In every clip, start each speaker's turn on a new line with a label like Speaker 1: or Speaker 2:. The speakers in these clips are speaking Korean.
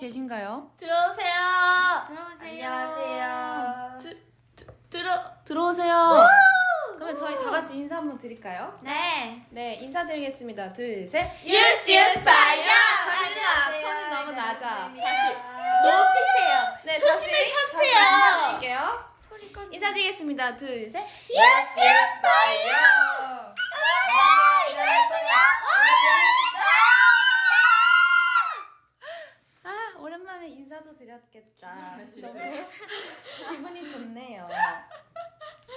Speaker 1: 계신가요?
Speaker 2: 들어오세요.
Speaker 3: 들어오세요.
Speaker 4: 안녕하세요.
Speaker 2: 들어
Speaker 1: 들어오세요. 그러면 저희 다 같이 인사 한번 드릴까요?
Speaker 3: 네.
Speaker 1: 네, 인사드리겠습니다. 둘, 셋.
Speaker 2: 유스 유스 파이어.
Speaker 1: 잠시만, 톤이 너무 낮아.
Speaker 3: 다시.
Speaker 2: 높이세요.
Speaker 1: 네,
Speaker 2: 조심히.
Speaker 1: 다시 인사드릴게요.
Speaker 3: 소리 꺼.
Speaker 1: 인사드리겠습니다. 둘, 셋.
Speaker 2: 유스 유스 파이어.
Speaker 1: 아, 오랜만에 인사도 드렸겠다. 너무 기분이 좋네요.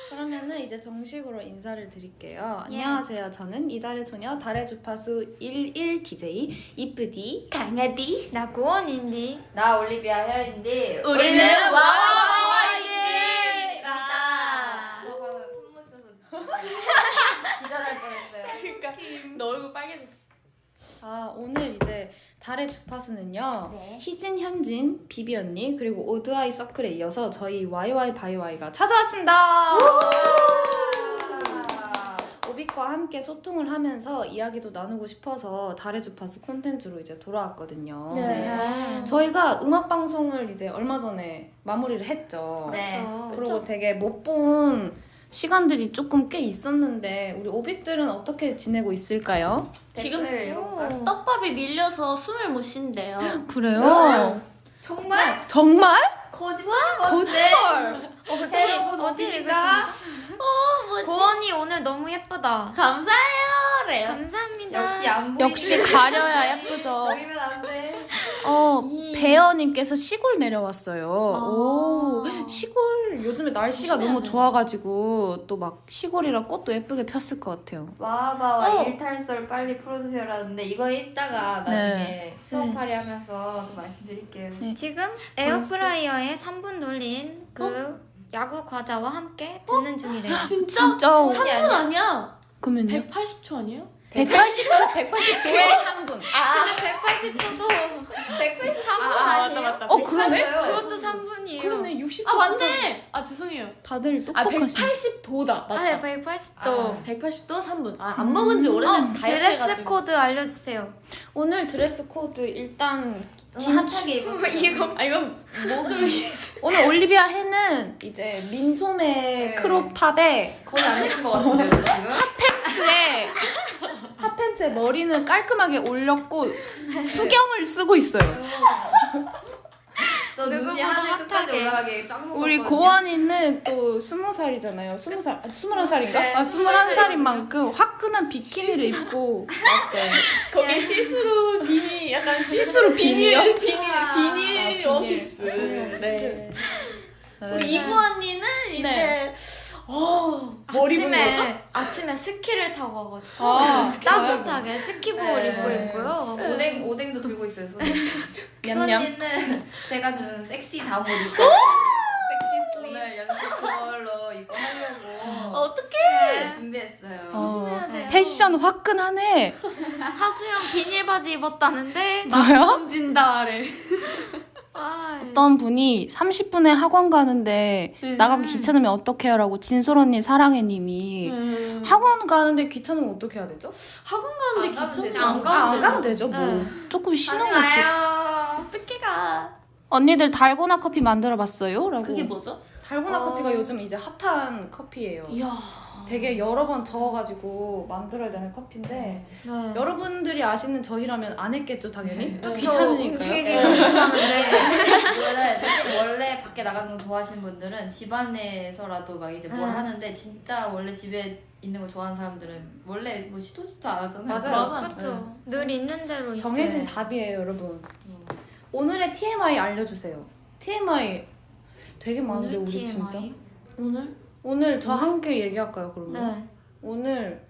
Speaker 1: 그러면은 이제 정식으로 인사를 드릴게요.
Speaker 3: 예.
Speaker 1: 안녕하세요. 저는 이달의 소녀 달의 주파수 11 DJ 이쁘디
Speaker 2: 강아디.
Speaker 3: 나 고원인디.
Speaker 4: 나 올리비아 헤어인데
Speaker 2: 우리는.
Speaker 4: 와와와입니다. 저 방금 쉬어서 기절할 뻔했어요.
Speaker 2: 그러니까 너 얼굴 빨개졌어.
Speaker 1: 아 오늘 이제 달의 주파수는요
Speaker 3: 네.
Speaker 1: 희진, 현진, 비비 언니 그리고 오드아이 서클에 이어서 저희 YY 바이와이가 찾아왔습니다. 오빅과 함께 소통을 하면서 이야기도 나누고 싶어서 달의 주파수 콘텐츠로 이제 돌아왔거든요.
Speaker 3: 네.
Speaker 1: 저희가 음악 방송을 이제 얼마 전에 마무리를 했죠.
Speaker 4: 네.
Speaker 1: 그리고 되게 못본 시간들이 조금 꽤 있었는데 우리 오빅들은 어떻게 지내고 있을까요?
Speaker 2: 지금? 떡밥이 밀려서 숨을 못 쉰대요.
Speaker 1: 그래요?
Speaker 4: 정말?
Speaker 1: 정말?
Speaker 4: 거짓말?
Speaker 1: 거짓말!
Speaker 4: 새로운
Speaker 3: 어디
Speaker 4: 오피스가
Speaker 3: 고원이 오늘 너무 예쁘다.
Speaker 2: 감사해요. 래요.
Speaker 3: 감사합니다.
Speaker 4: 역시 안 보이는
Speaker 1: 역시 가려야 예쁘죠.
Speaker 4: 보이면 안 돼.
Speaker 1: 어,
Speaker 2: 이-
Speaker 1: 배어님께서 시골 내려왔어요.
Speaker 2: 아.
Speaker 1: 오, 시골 요즘에 날씨가 너무
Speaker 2: 돼.
Speaker 1: 좋아가지고 또 막 시골이라 꽃도 예쁘게 폈을 것 같아요.
Speaker 4: 와바와
Speaker 2: 어.
Speaker 4: 일탈썰 빨리 풀어주세요라는데 이거 이따가 나중에 수업팔이 하면서 또 말씀드릴게요.
Speaker 1: 네.
Speaker 3: 지금 에어프라이어에 3분 돌린 그 야구 과자와 함께 듣는 중이래요.
Speaker 2: 진짜?
Speaker 1: 진짜?
Speaker 2: 3분 아니야.
Speaker 1: 그러면요?
Speaker 2: 180초 아니에요?
Speaker 1: 180초, 180도에 3분.
Speaker 2: 아,
Speaker 3: 180도도
Speaker 4: 183분
Speaker 2: 아,
Speaker 4: 아니에요?
Speaker 2: 맞다, 맞다.
Speaker 1: 어, 그러네?
Speaker 3: 그것도 3분이에요.
Speaker 1: 그러네, 60초.
Speaker 2: 아 맞네. 아 죄송해요.
Speaker 1: 다들
Speaker 2: 아
Speaker 1: 똑똑하시네.
Speaker 2: 180도다. 맞다.
Speaker 3: 아, 180도.
Speaker 2: 180도 3분. 아, 안 먹은 지 오래돼서
Speaker 3: 어,
Speaker 2: 다이어트
Speaker 3: 드레스
Speaker 2: 해가지고.
Speaker 3: 코드 알려주세요.
Speaker 1: 오늘 드레스 코드 일단
Speaker 4: 좀 핫하게 입었어요.
Speaker 3: 이거
Speaker 2: 아 이건 목을 위해서.
Speaker 1: 오늘 올리비아 혜는 이제 민소매
Speaker 4: 네.
Speaker 1: crop top에
Speaker 4: 거의 안 입은 것 같은데요, 저 지금?
Speaker 1: 팬츠에 핫팬츠에 머리는 깔끔하게 올렸고 수경을 쓰고 있어요.
Speaker 4: 저 눈이 하늘 끝까지
Speaker 3: 핫하게.
Speaker 4: 올라가게 쫙.
Speaker 1: 우리 고원이는 또 스무 살이잖아요. 스무 살, 아, 스물한 살인가?
Speaker 3: 네,
Speaker 1: 아, 스물한 살인 만큼 화끈한 비키니를 입고 왔어요.
Speaker 2: 거기 시스루 비니 약간
Speaker 1: 시스루 비니요?
Speaker 2: 비닐
Speaker 4: 아,
Speaker 2: 비닐
Speaker 1: 아, 비닐. 비닐
Speaker 2: 네.
Speaker 1: 네.
Speaker 2: 우리 이브 언니는 이제
Speaker 1: 네.
Speaker 2: 어?
Speaker 3: 아침에 아침에 스키를 타고 와가지고
Speaker 1: 아,
Speaker 3: 따뜻하게 스키복을
Speaker 4: 네.
Speaker 3: 입고 있고요.
Speaker 4: 오뎅 오뎅도 들고 있어요.
Speaker 1: 냠냠.
Speaker 4: 츄 언니는 제가 주는 섹시 잠옷 입고
Speaker 2: 섹시 슬립.
Speaker 4: 오늘 연습 그걸로 입고 하려고
Speaker 2: 어떡해.
Speaker 4: 준비했어요.
Speaker 1: 어,
Speaker 2: 조심해야 돼요.
Speaker 1: 패션 화끈하네.
Speaker 3: 하수영 비닐 바지 입었다는데
Speaker 1: 저요?
Speaker 2: 던진다래.
Speaker 3: 아,
Speaker 1: 어떤 분이 30분에 학원 가는데
Speaker 2: 음.
Speaker 1: 나가기 귀찮으면 어떡해요? 라고 진솔 언니 사랑해 님이
Speaker 2: 음.
Speaker 1: 학원 가는데 귀찮으면 어떻게 해야 되죠?
Speaker 2: 학원 가는데
Speaker 4: 안. 되죠.
Speaker 2: 안
Speaker 1: 아, 안
Speaker 2: 가면
Speaker 1: 가면
Speaker 2: 되죠.
Speaker 1: 뭐
Speaker 3: 네.
Speaker 1: 조금 쉬는 것도.
Speaker 2: 어떻게 가?
Speaker 1: 언니들 달고나 커피 만들어 봤어요? 라고.
Speaker 2: 그게 뭐죠?
Speaker 1: 달고나
Speaker 4: 어.
Speaker 1: 커피가 요즘 이제 핫한 커피예요.
Speaker 2: 이야.
Speaker 1: 되게 여러 번 저어가지고 만들어야 되는 커피인데
Speaker 3: 네.
Speaker 1: 여러분들이 아시는 저희라면 안 했겠죠 당연히
Speaker 4: 네.
Speaker 1: 귀찮으니까요.
Speaker 3: 움직이기도 귀찮은데
Speaker 4: 원래 밖에 나가는 거 좋아하시는 분들은 집 안에서라도 막 이제 뭘
Speaker 3: 응.
Speaker 4: 하는데 진짜 원래 집에 있는 거 좋아하는 사람들은 원래 뭐 시도조차 안 하잖아요.
Speaker 1: 맞아요.
Speaker 2: 맞아.
Speaker 3: 그렇죠. 늘 있는 대로 있어요.
Speaker 1: 정해진 답이에요 여러분.
Speaker 4: 음.
Speaker 1: 오늘의 TMI 알려주세요. TMI 되게 많은데
Speaker 3: 오늘
Speaker 1: 우리
Speaker 3: TMI?
Speaker 1: 진짜.
Speaker 2: 오늘
Speaker 1: 오늘 저 함께 얘기할까요 그러면?
Speaker 3: 네.
Speaker 1: 오늘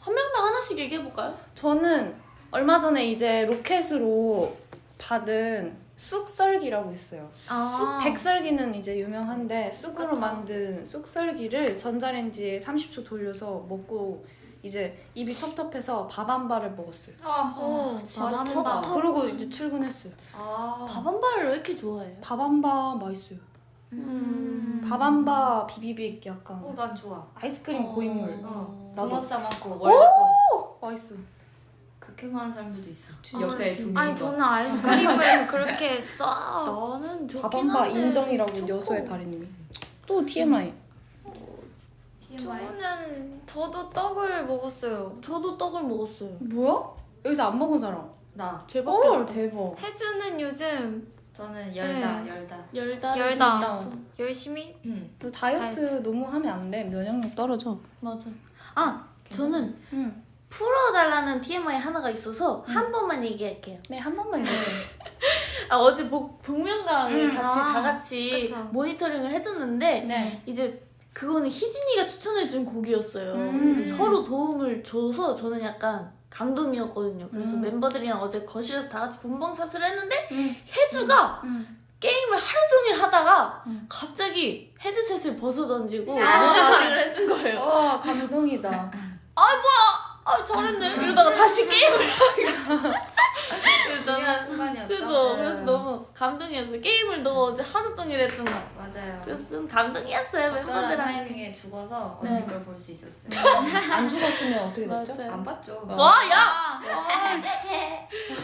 Speaker 2: 한 명당 하나씩 얘기해 볼까요?
Speaker 1: 저는 얼마 전에 이제 로켓으로 받은 쑥썰기라고 있어요.
Speaker 3: 아,
Speaker 1: 백설기는 이제 유명한데 쑥으로
Speaker 3: 그쵸.
Speaker 1: 만든 쑥썰기를 전자레인지에 30초 돌려서 먹고 이제 입이 텁텁해서 밥한 밥을 먹었어요.
Speaker 4: 아,
Speaker 3: 오,
Speaker 4: 진짜
Speaker 3: 잘한다.
Speaker 4: 좋다.
Speaker 1: 그러고 이제 출근했어요.
Speaker 4: 아,
Speaker 2: 밥 한 발을 왜 이렇게 좋아해요?
Speaker 1: 밥한밥 맛있어요.
Speaker 3: 음.
Speaker 1: 밥한밥 비비빅 약간
Speaker 4: 어, 난 좋아.
Speaker 1: 아이스크림 고인물
Speaker 4: 어,
Speaker 1: 나도.
Speaker 4: 붕어 싸먹고 월드컵.
Speaker 1: 맛있어.
Speaker 4: 극혐하는 사람들도 있어.
Speaker 2: 아,
Speaker 4: 옆에 두 명.
Speaker 3: 아니 저는 아이스크림을 그렇게 써.
Speaker 2: 나는 좋긴 한데
Speaker 1: 인정이라고
Speaker 2: 초코.
Speaker 1: 여소의 달인님이. 또 TMI.
Speaker 4: TMI.
Speaker 3: 저는 저도 떡을 먹었어요.
Speaker 2: 저도 떡을 먹었어요.
Speaker 1: 뭐야? 여기서 안 먹은 사람.
Speaker 2: 나안 돼.
Speaker 1: 대박.
Speaker 3: 해주는 요즘
Speaker 4: 저는 열다
Speaker 3: 네.
Speaker 4: 열다.
Speaker 2: 열다
Speaker 3: 열다.
Speaker 2: 진짜.
Speaker 3: 열심히
Speaker 4: 응.
Speaker 1: 너 다이어트, 너무 하면 안 돼. 면역력 떨어져.
Speaker 2: 맞아. 아 저는
Speaker 1: 응.
Speaker 2: 풀어달라는 TMI 하나가 있어서 한 번만 얘기할게요.
Speaker 1: 네, 한 번만 해주세요.
Speaker 2: 아 어제 복, 복면가왕을
Speaker 3: 음,
Speaker 2: 같이
Speaker 3: 아,
Speaker 2: 다 같이
Speaker 3: 그쵸.
Speaker 2: 모니터링을 해줬는데
Speaker 1: 네.
Speaker 2: 이제 그거는 희진이가 추천해준 곡이었어요.
Speaker 1: 음.
Speaker 2: 서로 도움을 줘서 저는 약간 감동이었거든요. 그래서
Speaker 1: 음.
Speaker 2: 멤버들이랑 어제 거실에서 다 같이 본방사수를 했는데
Speaker 1: 응.
Speaker 2: 혜주가
Speaker 1: 응.
Speaker 2: 게임을 하루 종일 하다가
Speaker 1: 음.
Speaker 2: 갑자기 헤드셋을 벗어 던지고
Speaker 4: 아.
Speaker 2: 해준 거예요.
Speaker 1: 와 감동이다.
Speaker 2: 아 잘했네 이러다가 다시 게임을 하고
Speaker 4: 중요한 순간이었죠.
Speaker 2: 그래서
Speaker 1: 네.
Speaker 2: 그래서 너무 감동이었어요. 게임을 너 어제 하루 종일 했잖아.
Speaker 4: 맞아요.
Speaker 2: 그래서 좀 감동이었어요 멤버들한테.
Speaker 4: 타이밍에 죽어서
Speaker 2: 네.
Speaker 4: 언니 걸볼 수 있었어요.
Speaker 1: 안 죽었으면 어떻게 됐죠?
Speaker 2: 맞아요.
Speaker 4: 안 봤죠.
Speaker 2: 와 야!
Speaker 3: 아,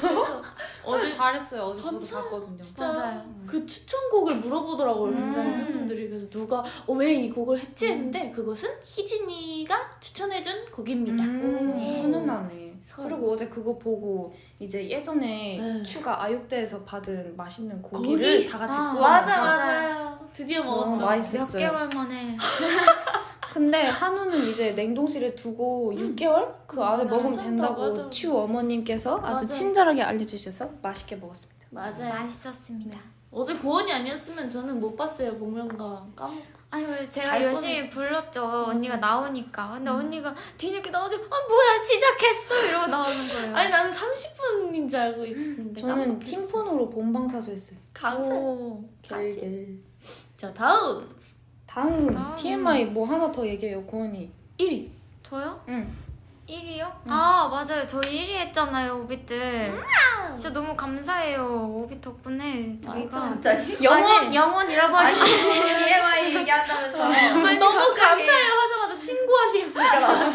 Speaker 2: 그래서
Speaker 1: 어제
Speaker 2: 어제
Speaker 1: 잘했어요. 어제 저도? 봤거든요.
Speaker 2: 진짜
Speaker 3: 맞아요.
Speaker 2: 그 추천곡을 물어보더라고요 굉장히
Speaker 1: 음.
Speaker 2: 팬분들이 그래서 누가 어, 왜 이 곡을 했지 했는데 그것은 희진이가 추천해준 곡입니다.
Speaker 1: 음,
Speaker 2: 네.
Speaker 1: 훈훈하네.
Speaker 2: 서로.
Speaker 1: 그리고 어제 그거 보고 이제 예전에
Speaker 2: 네.
Speaker 1: 추가 아육대에서 받은 맛있는
Speaker 2: 고기?
Speaker 1: 고기를 다 같이
Speaker 3: 아,
Speaker 1: 구워
Speaker 2: 맞아
Speaker 1: 먹었어요.
Speaker 2: 맞아요. 드디어 먹었죠.
Speaker 1: 맛있-
Speaker 3: 몇. 개월 만에
Speaker 1: 근데 한우는 이제 냉동실에 두고 6개월 그 안에
Speaker 3: 맞아,
Speaker 1: 먹으면 된다고
Speaker 2: 맞아.
Speaker 1: 추 어머님께서 아주
Speaker 2: 맞아.
Speaker 1: 친절하게 알려주셔서 맛있게 먹었습니다.
Speaker 2: 맞아요.
Speaker 3: 맛있었습니다.
Speaker 2: 어제 고원이 아니었으면 저는 못 봤어요 복면가 까먹.
Speaker 3: 아니 그래서 제가
Speaker 2: 잘
Speaker 3: 열심히 불렀죠 언니가 나오니까 근데 언니가 뒤늦게 나와서 아 뭐야 시작했어 이러고 나오는 거예요
Speaker 2: 아니 나는 30분인 줄 알고 있었는데
Speaker 1: 저는. 팀폰으로 본방사수 했어요.
Speaker 2: 감사.
Speaker 3: 오.
Speaker 1: 겔겔.
Speaker 2: 자 다음
Speaker 1: 다음
Speaker 3: 다음.
Speaker 1: TMI 뭐 하나 더 얘기해요, 고은이.
Speaker 2: 1위.
Speaker 3: 저요?
Speaker 1: 응.
Speaker 3: 1위요? 아 맞아요 저희 1위 했잖아요 오비들 진짜 너무 감사해요 오비 덕분에 저희가
Speaker 4: 갑자기?
Speaker 1: 영원
Speaker 3: 아니,
Speaker 1: 영원 잃어버리.
Speaker 4: 아니 TMI 얘기한다면서.
Speaker 2: 아니, 너무 감사해요 하자마자 신고하시겠습니까.
Speaker 3: 아니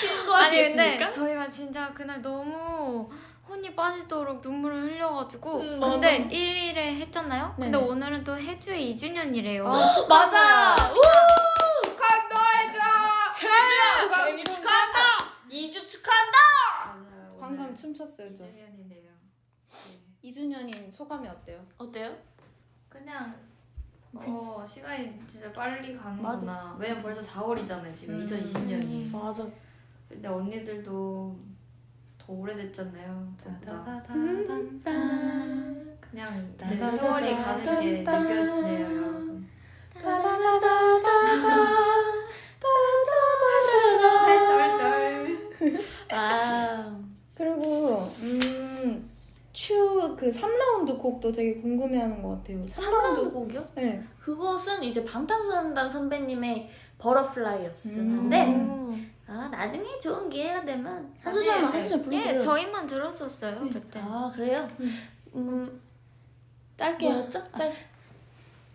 Speaker 2: 신고하시겠습니까?
Speaker 3: 근데 저희가 진짜 그날 너무 혼이 빠지도록 눈물을 흘려가지고
Speaker 2: 음,
Speaker 3: 근데
Speaker 2: 맞아.
Speaker 3: 1일에 했잖아요 근데
Speaker 1: 네네.
Speaker 3: 오늘은 또 해주의 2주년이래요
Speaker 2: 어, 맞아. 우!
Speaker 1: 축하해줘.
Speaker 2: 태주야 생일 축하한다. 2주 축하한다.
Speaker 4: 맞아요.
Speaker 1: 춤췄어요, 저.
Speaker 4: 2주년인데요. 네.
Speaker 1: 2주년인 소감이 어때요?
Speaker 2: 어때요?
Speaker 4: 그냥 어 시간이 진짜 빨리 가는구나. 왜냐면 벌써 4월이잖아요. 지금
Speaker 1: 음.
Speaker 4: 2020년이.
Speaker 2: 맞아.
Speaker 4: 근데 언니들도 더 오래됐잖아요. 저보다. 그냥 이제 세월이 가는 게 느껴지네요, 여러분.
Speaker 2: 아.
Speaker 1: 그리고 음, 추 그 3라운드 곡도 되게 궁금해하는 것 같아요.
Speaker 2: 3라운드 곡이요?
Speaker 1: 네.
Speaker 2: 그것은 이제 방탄소년단 선배님의 버터플라이였었는데
Speaker 3: 음.
Speaker 2: 아 나중에 좋은 기회가 되면 한 소절만
Speaker 4: 네.
Speaker 2: 한 소절
Speaker 3: 예. 저희만 들었었어요 그때
Speaker 2: 아 그래요? 음
Speaker 1: 짧게.
Speaker 2: 뭐였죠?
Speaker 1: 짧.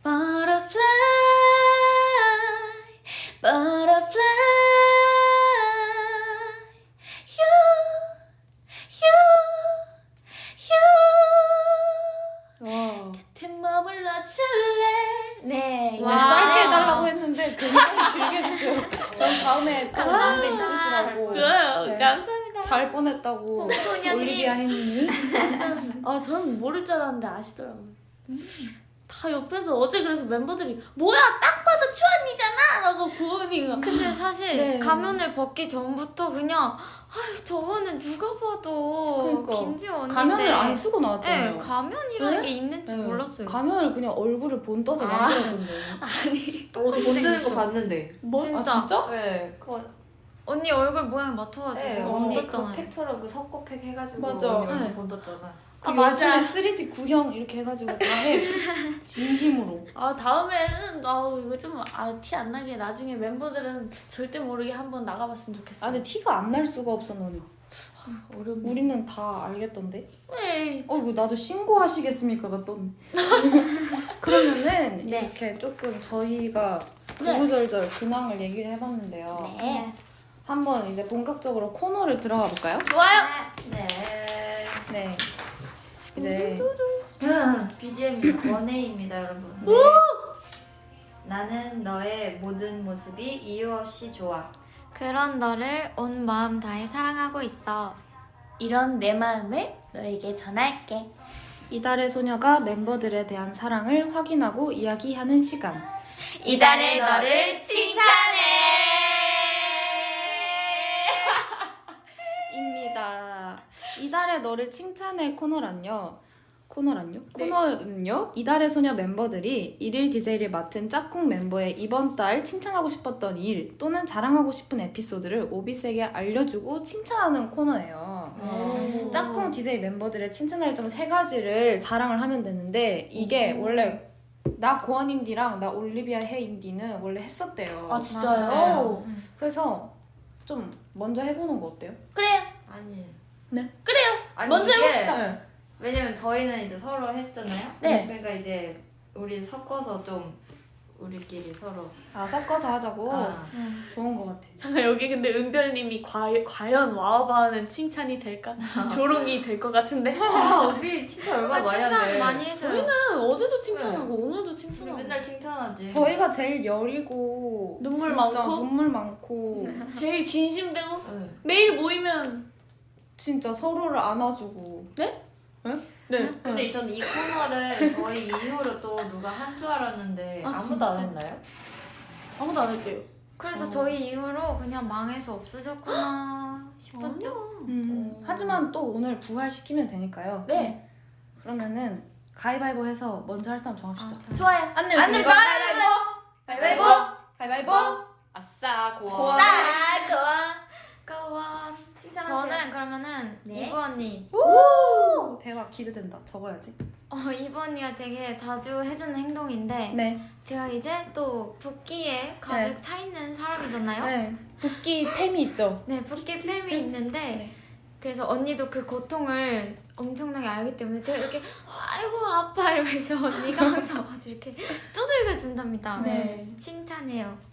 Speaker 2: Butterfly, butterfly, 머물러줄래? 네. 이거
Speaker 3: 와.
Speaker 1: 짧게 해달라고 했는데 굉장히 길게 해주세요. 전 다음에 있을 줄 알고.
Speaker 2: 좋아요.
Speaker 1: 네.
Speaker 2: 감사합니다.
Speaker 1: 잘 뻔했다고 올리비아 헨님이
Speaker 2: 아, 저는 모를 줄 알았는데 아시더라고요. 다 옆에서 어제 그래서 member들이 뭐야 딱 봐도 추언니잖아 라고 고은이가
Speaker 3: 근데 사실
Speaker 2: 네.
Speaker 3: 가면을 벗기 전부터 그냥 아유 저거는 누가 봐도
Speaker 1: 그러니까.
Speaker 3: 김지원인데
Speaker 1: 가면을 안 쓰고 나왔잖아요.
Speaker 3: 네, 가면이라는
Speaker 2: 네?
Speaker 3: 게 있는지
Speaker 1: 네.
Speaker 3: 몰랐어요.
Speaker 1: 가면을 그냥 얼굴을 본 떠서
Speaker 2: 아.
Speaker 1: 만들었던데.
Speaker 2: 아니
Speaker 4: 어제 본 뜨는 거 봤는데.
Speaker 2: 뭐
Speaker 3: 진짜.
Speaker 1: 아 진짜?
Speaker 4: 네, 그거
Speaker 3: 언니 얼굴 모양 맞춰가지고
Speaker 4: 네, 언니 그. 팩처럼 그 석고팩 해가지고
Speaker 1: 맞아.
Speaker 4: 언니 얼굴
Speaker 3: 네.
Speaker 4: 본떴잖아.
Speaker 1: 그
Speaker 2: 아, 맞아.
Speaker 1: 요즘에 3D 구형 이렇게 해가지고 다 해. 진심으로.
Speaker 2: 아 다음에는 아우 이거 좀아티 안 나게 나중에 멤버들은 절대 모르게 한번 나가봤으면 좋겠어.
Speaker 1: 아 근데 티가 안 날 수가 없어 너는.
Speaker 2: 어렵네.
Speaker 1: 우리는 다 알겠던데.
Speaker 2: 에이.
Speaker 1: 어 이거 나도 신고하시겠습니까 갔더니. 그러면은
Speaker 2: 네.
Speaker 1: 이렇게 조금 저희가
Speaker 2: 네.
Speaker 1: 구구절절 근황을 얘기를 해봤는데요.
Speaker 2: 네.
Speaker 1: 한번 이제 본격적으로 코너를 들어가 볼까요?
Speaker 2: 좋아요.
Speaker 4: 네.
Speaker 1: 네. 이제
Speaker 4: BGM이 원해입니다, 여러분. 네. 나는 너의 모든 모습이 이유 없이 좋아.
Speaker 3: 그런 너를 온 마음 다해 사랑하고 있어.
Speaker 2: 이런 내 마음을 너에게 전할게.
Speaker 1: 이달의 소녀가 멤버들에 대한 사랑을 확인하고 이야기하는 시간.
Speaker 2: 이달의 너를
Speaker 1: 입니다. 이달의 너를 칭찬해 코너란요. 코너란요? 코너는요. 이달의 소녀 멤버들이 일일 DJ를 맡은 짝꿍 멤버의 이번 달 칭찬하고 싶었던 일 또는 자랑하고 싶은 에피소드를 오비스에게 알려주고 칭찬하는 코너예요.
Speaker 2: 오.
Speaker 1: 짝꿍 DJ 멤버들의 칭찬할 점 세 가지를 자랑을 하면 되는데 이게 원래 나 고원인디랑 나 올리비아 헤인디는 원래 했었대요.
Speaker 2: 아 진짜요?
Speaker 1: 맞아요. 그래서 좀 먼저 해보는 거 어때요?
Speaker 2: 그래요.
Speaker 4: 아니.
Speaker 1: 네.
Speaker 2: 그래요.
Speaker 4: 아니,
Speaker 2: 먼저
Speaker 4: 이게
Speaker 2: 해봅시다.
Speaker 4: 왜냐면 저희는 이제 서로 했잖아요.
Speaker 2: 네.
Speaker 4: 그러니까 이제 우리 섞어서 좀 우리끼리 서로.
Speaker 1: 아 섞어서 하자고
Speaker 4: 아.
Speaker 1: 좋은 거 같아.
Speaker 2: 잠깐 여기 근데 은별님이 과, 과연 와우바는 칭찬이 될까? 조롱이 될 것 같은데.
Speaker 4: 아, 우리 칭찬 얼마나 많이
Speaker 3: 칭찬. 많이 해줘요.
Speaker 2: 저희는 어제도 칭찬하고 오늘도
Speaker 4: 우리
Speaker 2: 칭찬하고.
Speaker 4: 맨날 칭찬하지.
Speaker 1: 저희가 제일 여리고
Speaker 2: 눈물
Speaker 1: 진짜
Speaker 2: 많고?
Speaker 1: 눈물 많고
Speaker 2: 제일 진심되고
Speaker 4: 네.
Speaker 2: 매일 모이면
Speaker 1: 진짜 서로를 안아주고.
Speaker 2: 네?
Speaker 1: 네? 네.
Speaker 4: 근데 저는 이 코너를 저희 이후로 또 누가 한 줄 알았는데
Speaker 2: 아,
Speaker 4: 아, 무도
Speaker 2: 진짜?
Speaker 4: 안 했나요?
Speaker 2: 아무도 안 했대요.
Speaker 3: 그래서
Speaker 1: 어.
Speaker 3: 저희 이후로 그냥 망해서 없어졌구나 싶었죠.
Speaker 1: 음, 하지만 또 오늘 부활시키면 되니까요.
Speaker 2: 네.
Speaker 1: 그러면은 가위바위보 해서 먼저 할 사람 정합시다.
Speaker 3: 아, 저-
Speaker 2: 좋아요.
Speaker 1: 안 내면 안진
Speaker 2: 내면
Speaker 1: 거
Speaker 2: 가위바위보!
Speaker 1: 가위바위보! 가위바위보!
Speaker 4: 아싸 고원.
Speaker 1: 고원.
Speaker 2: 아, 좋아.
Speaker 3: 저는 그러면은
Speaker 2: 네.
Speaker 3: 이브 언니.
Speaker 1: 오! 대박 기대된다. 적어야지.
Speaker 3: 어, 이브 언니가 되게 자주 해주는 행동인데
Speaker 1: 네.
Speaker 3: 제가 이제 또 붓기에 가득 차 있는 사람이잖아요.
Speaker 1: 네. 붓기 팸이 있죠.
Speaker 3: 네, 붓기 팸이 있는데
Speaker 1: 네.
Speaker 3: 그래서 언니도 그 고통을 엄청나게 알기 때문에 제가 이렇게 아이고 아파 이러면서 언니가 항상 이렇게 두들겨 준답니다.
Speaker 2: 네.
Speaker 3: 칭찬해요.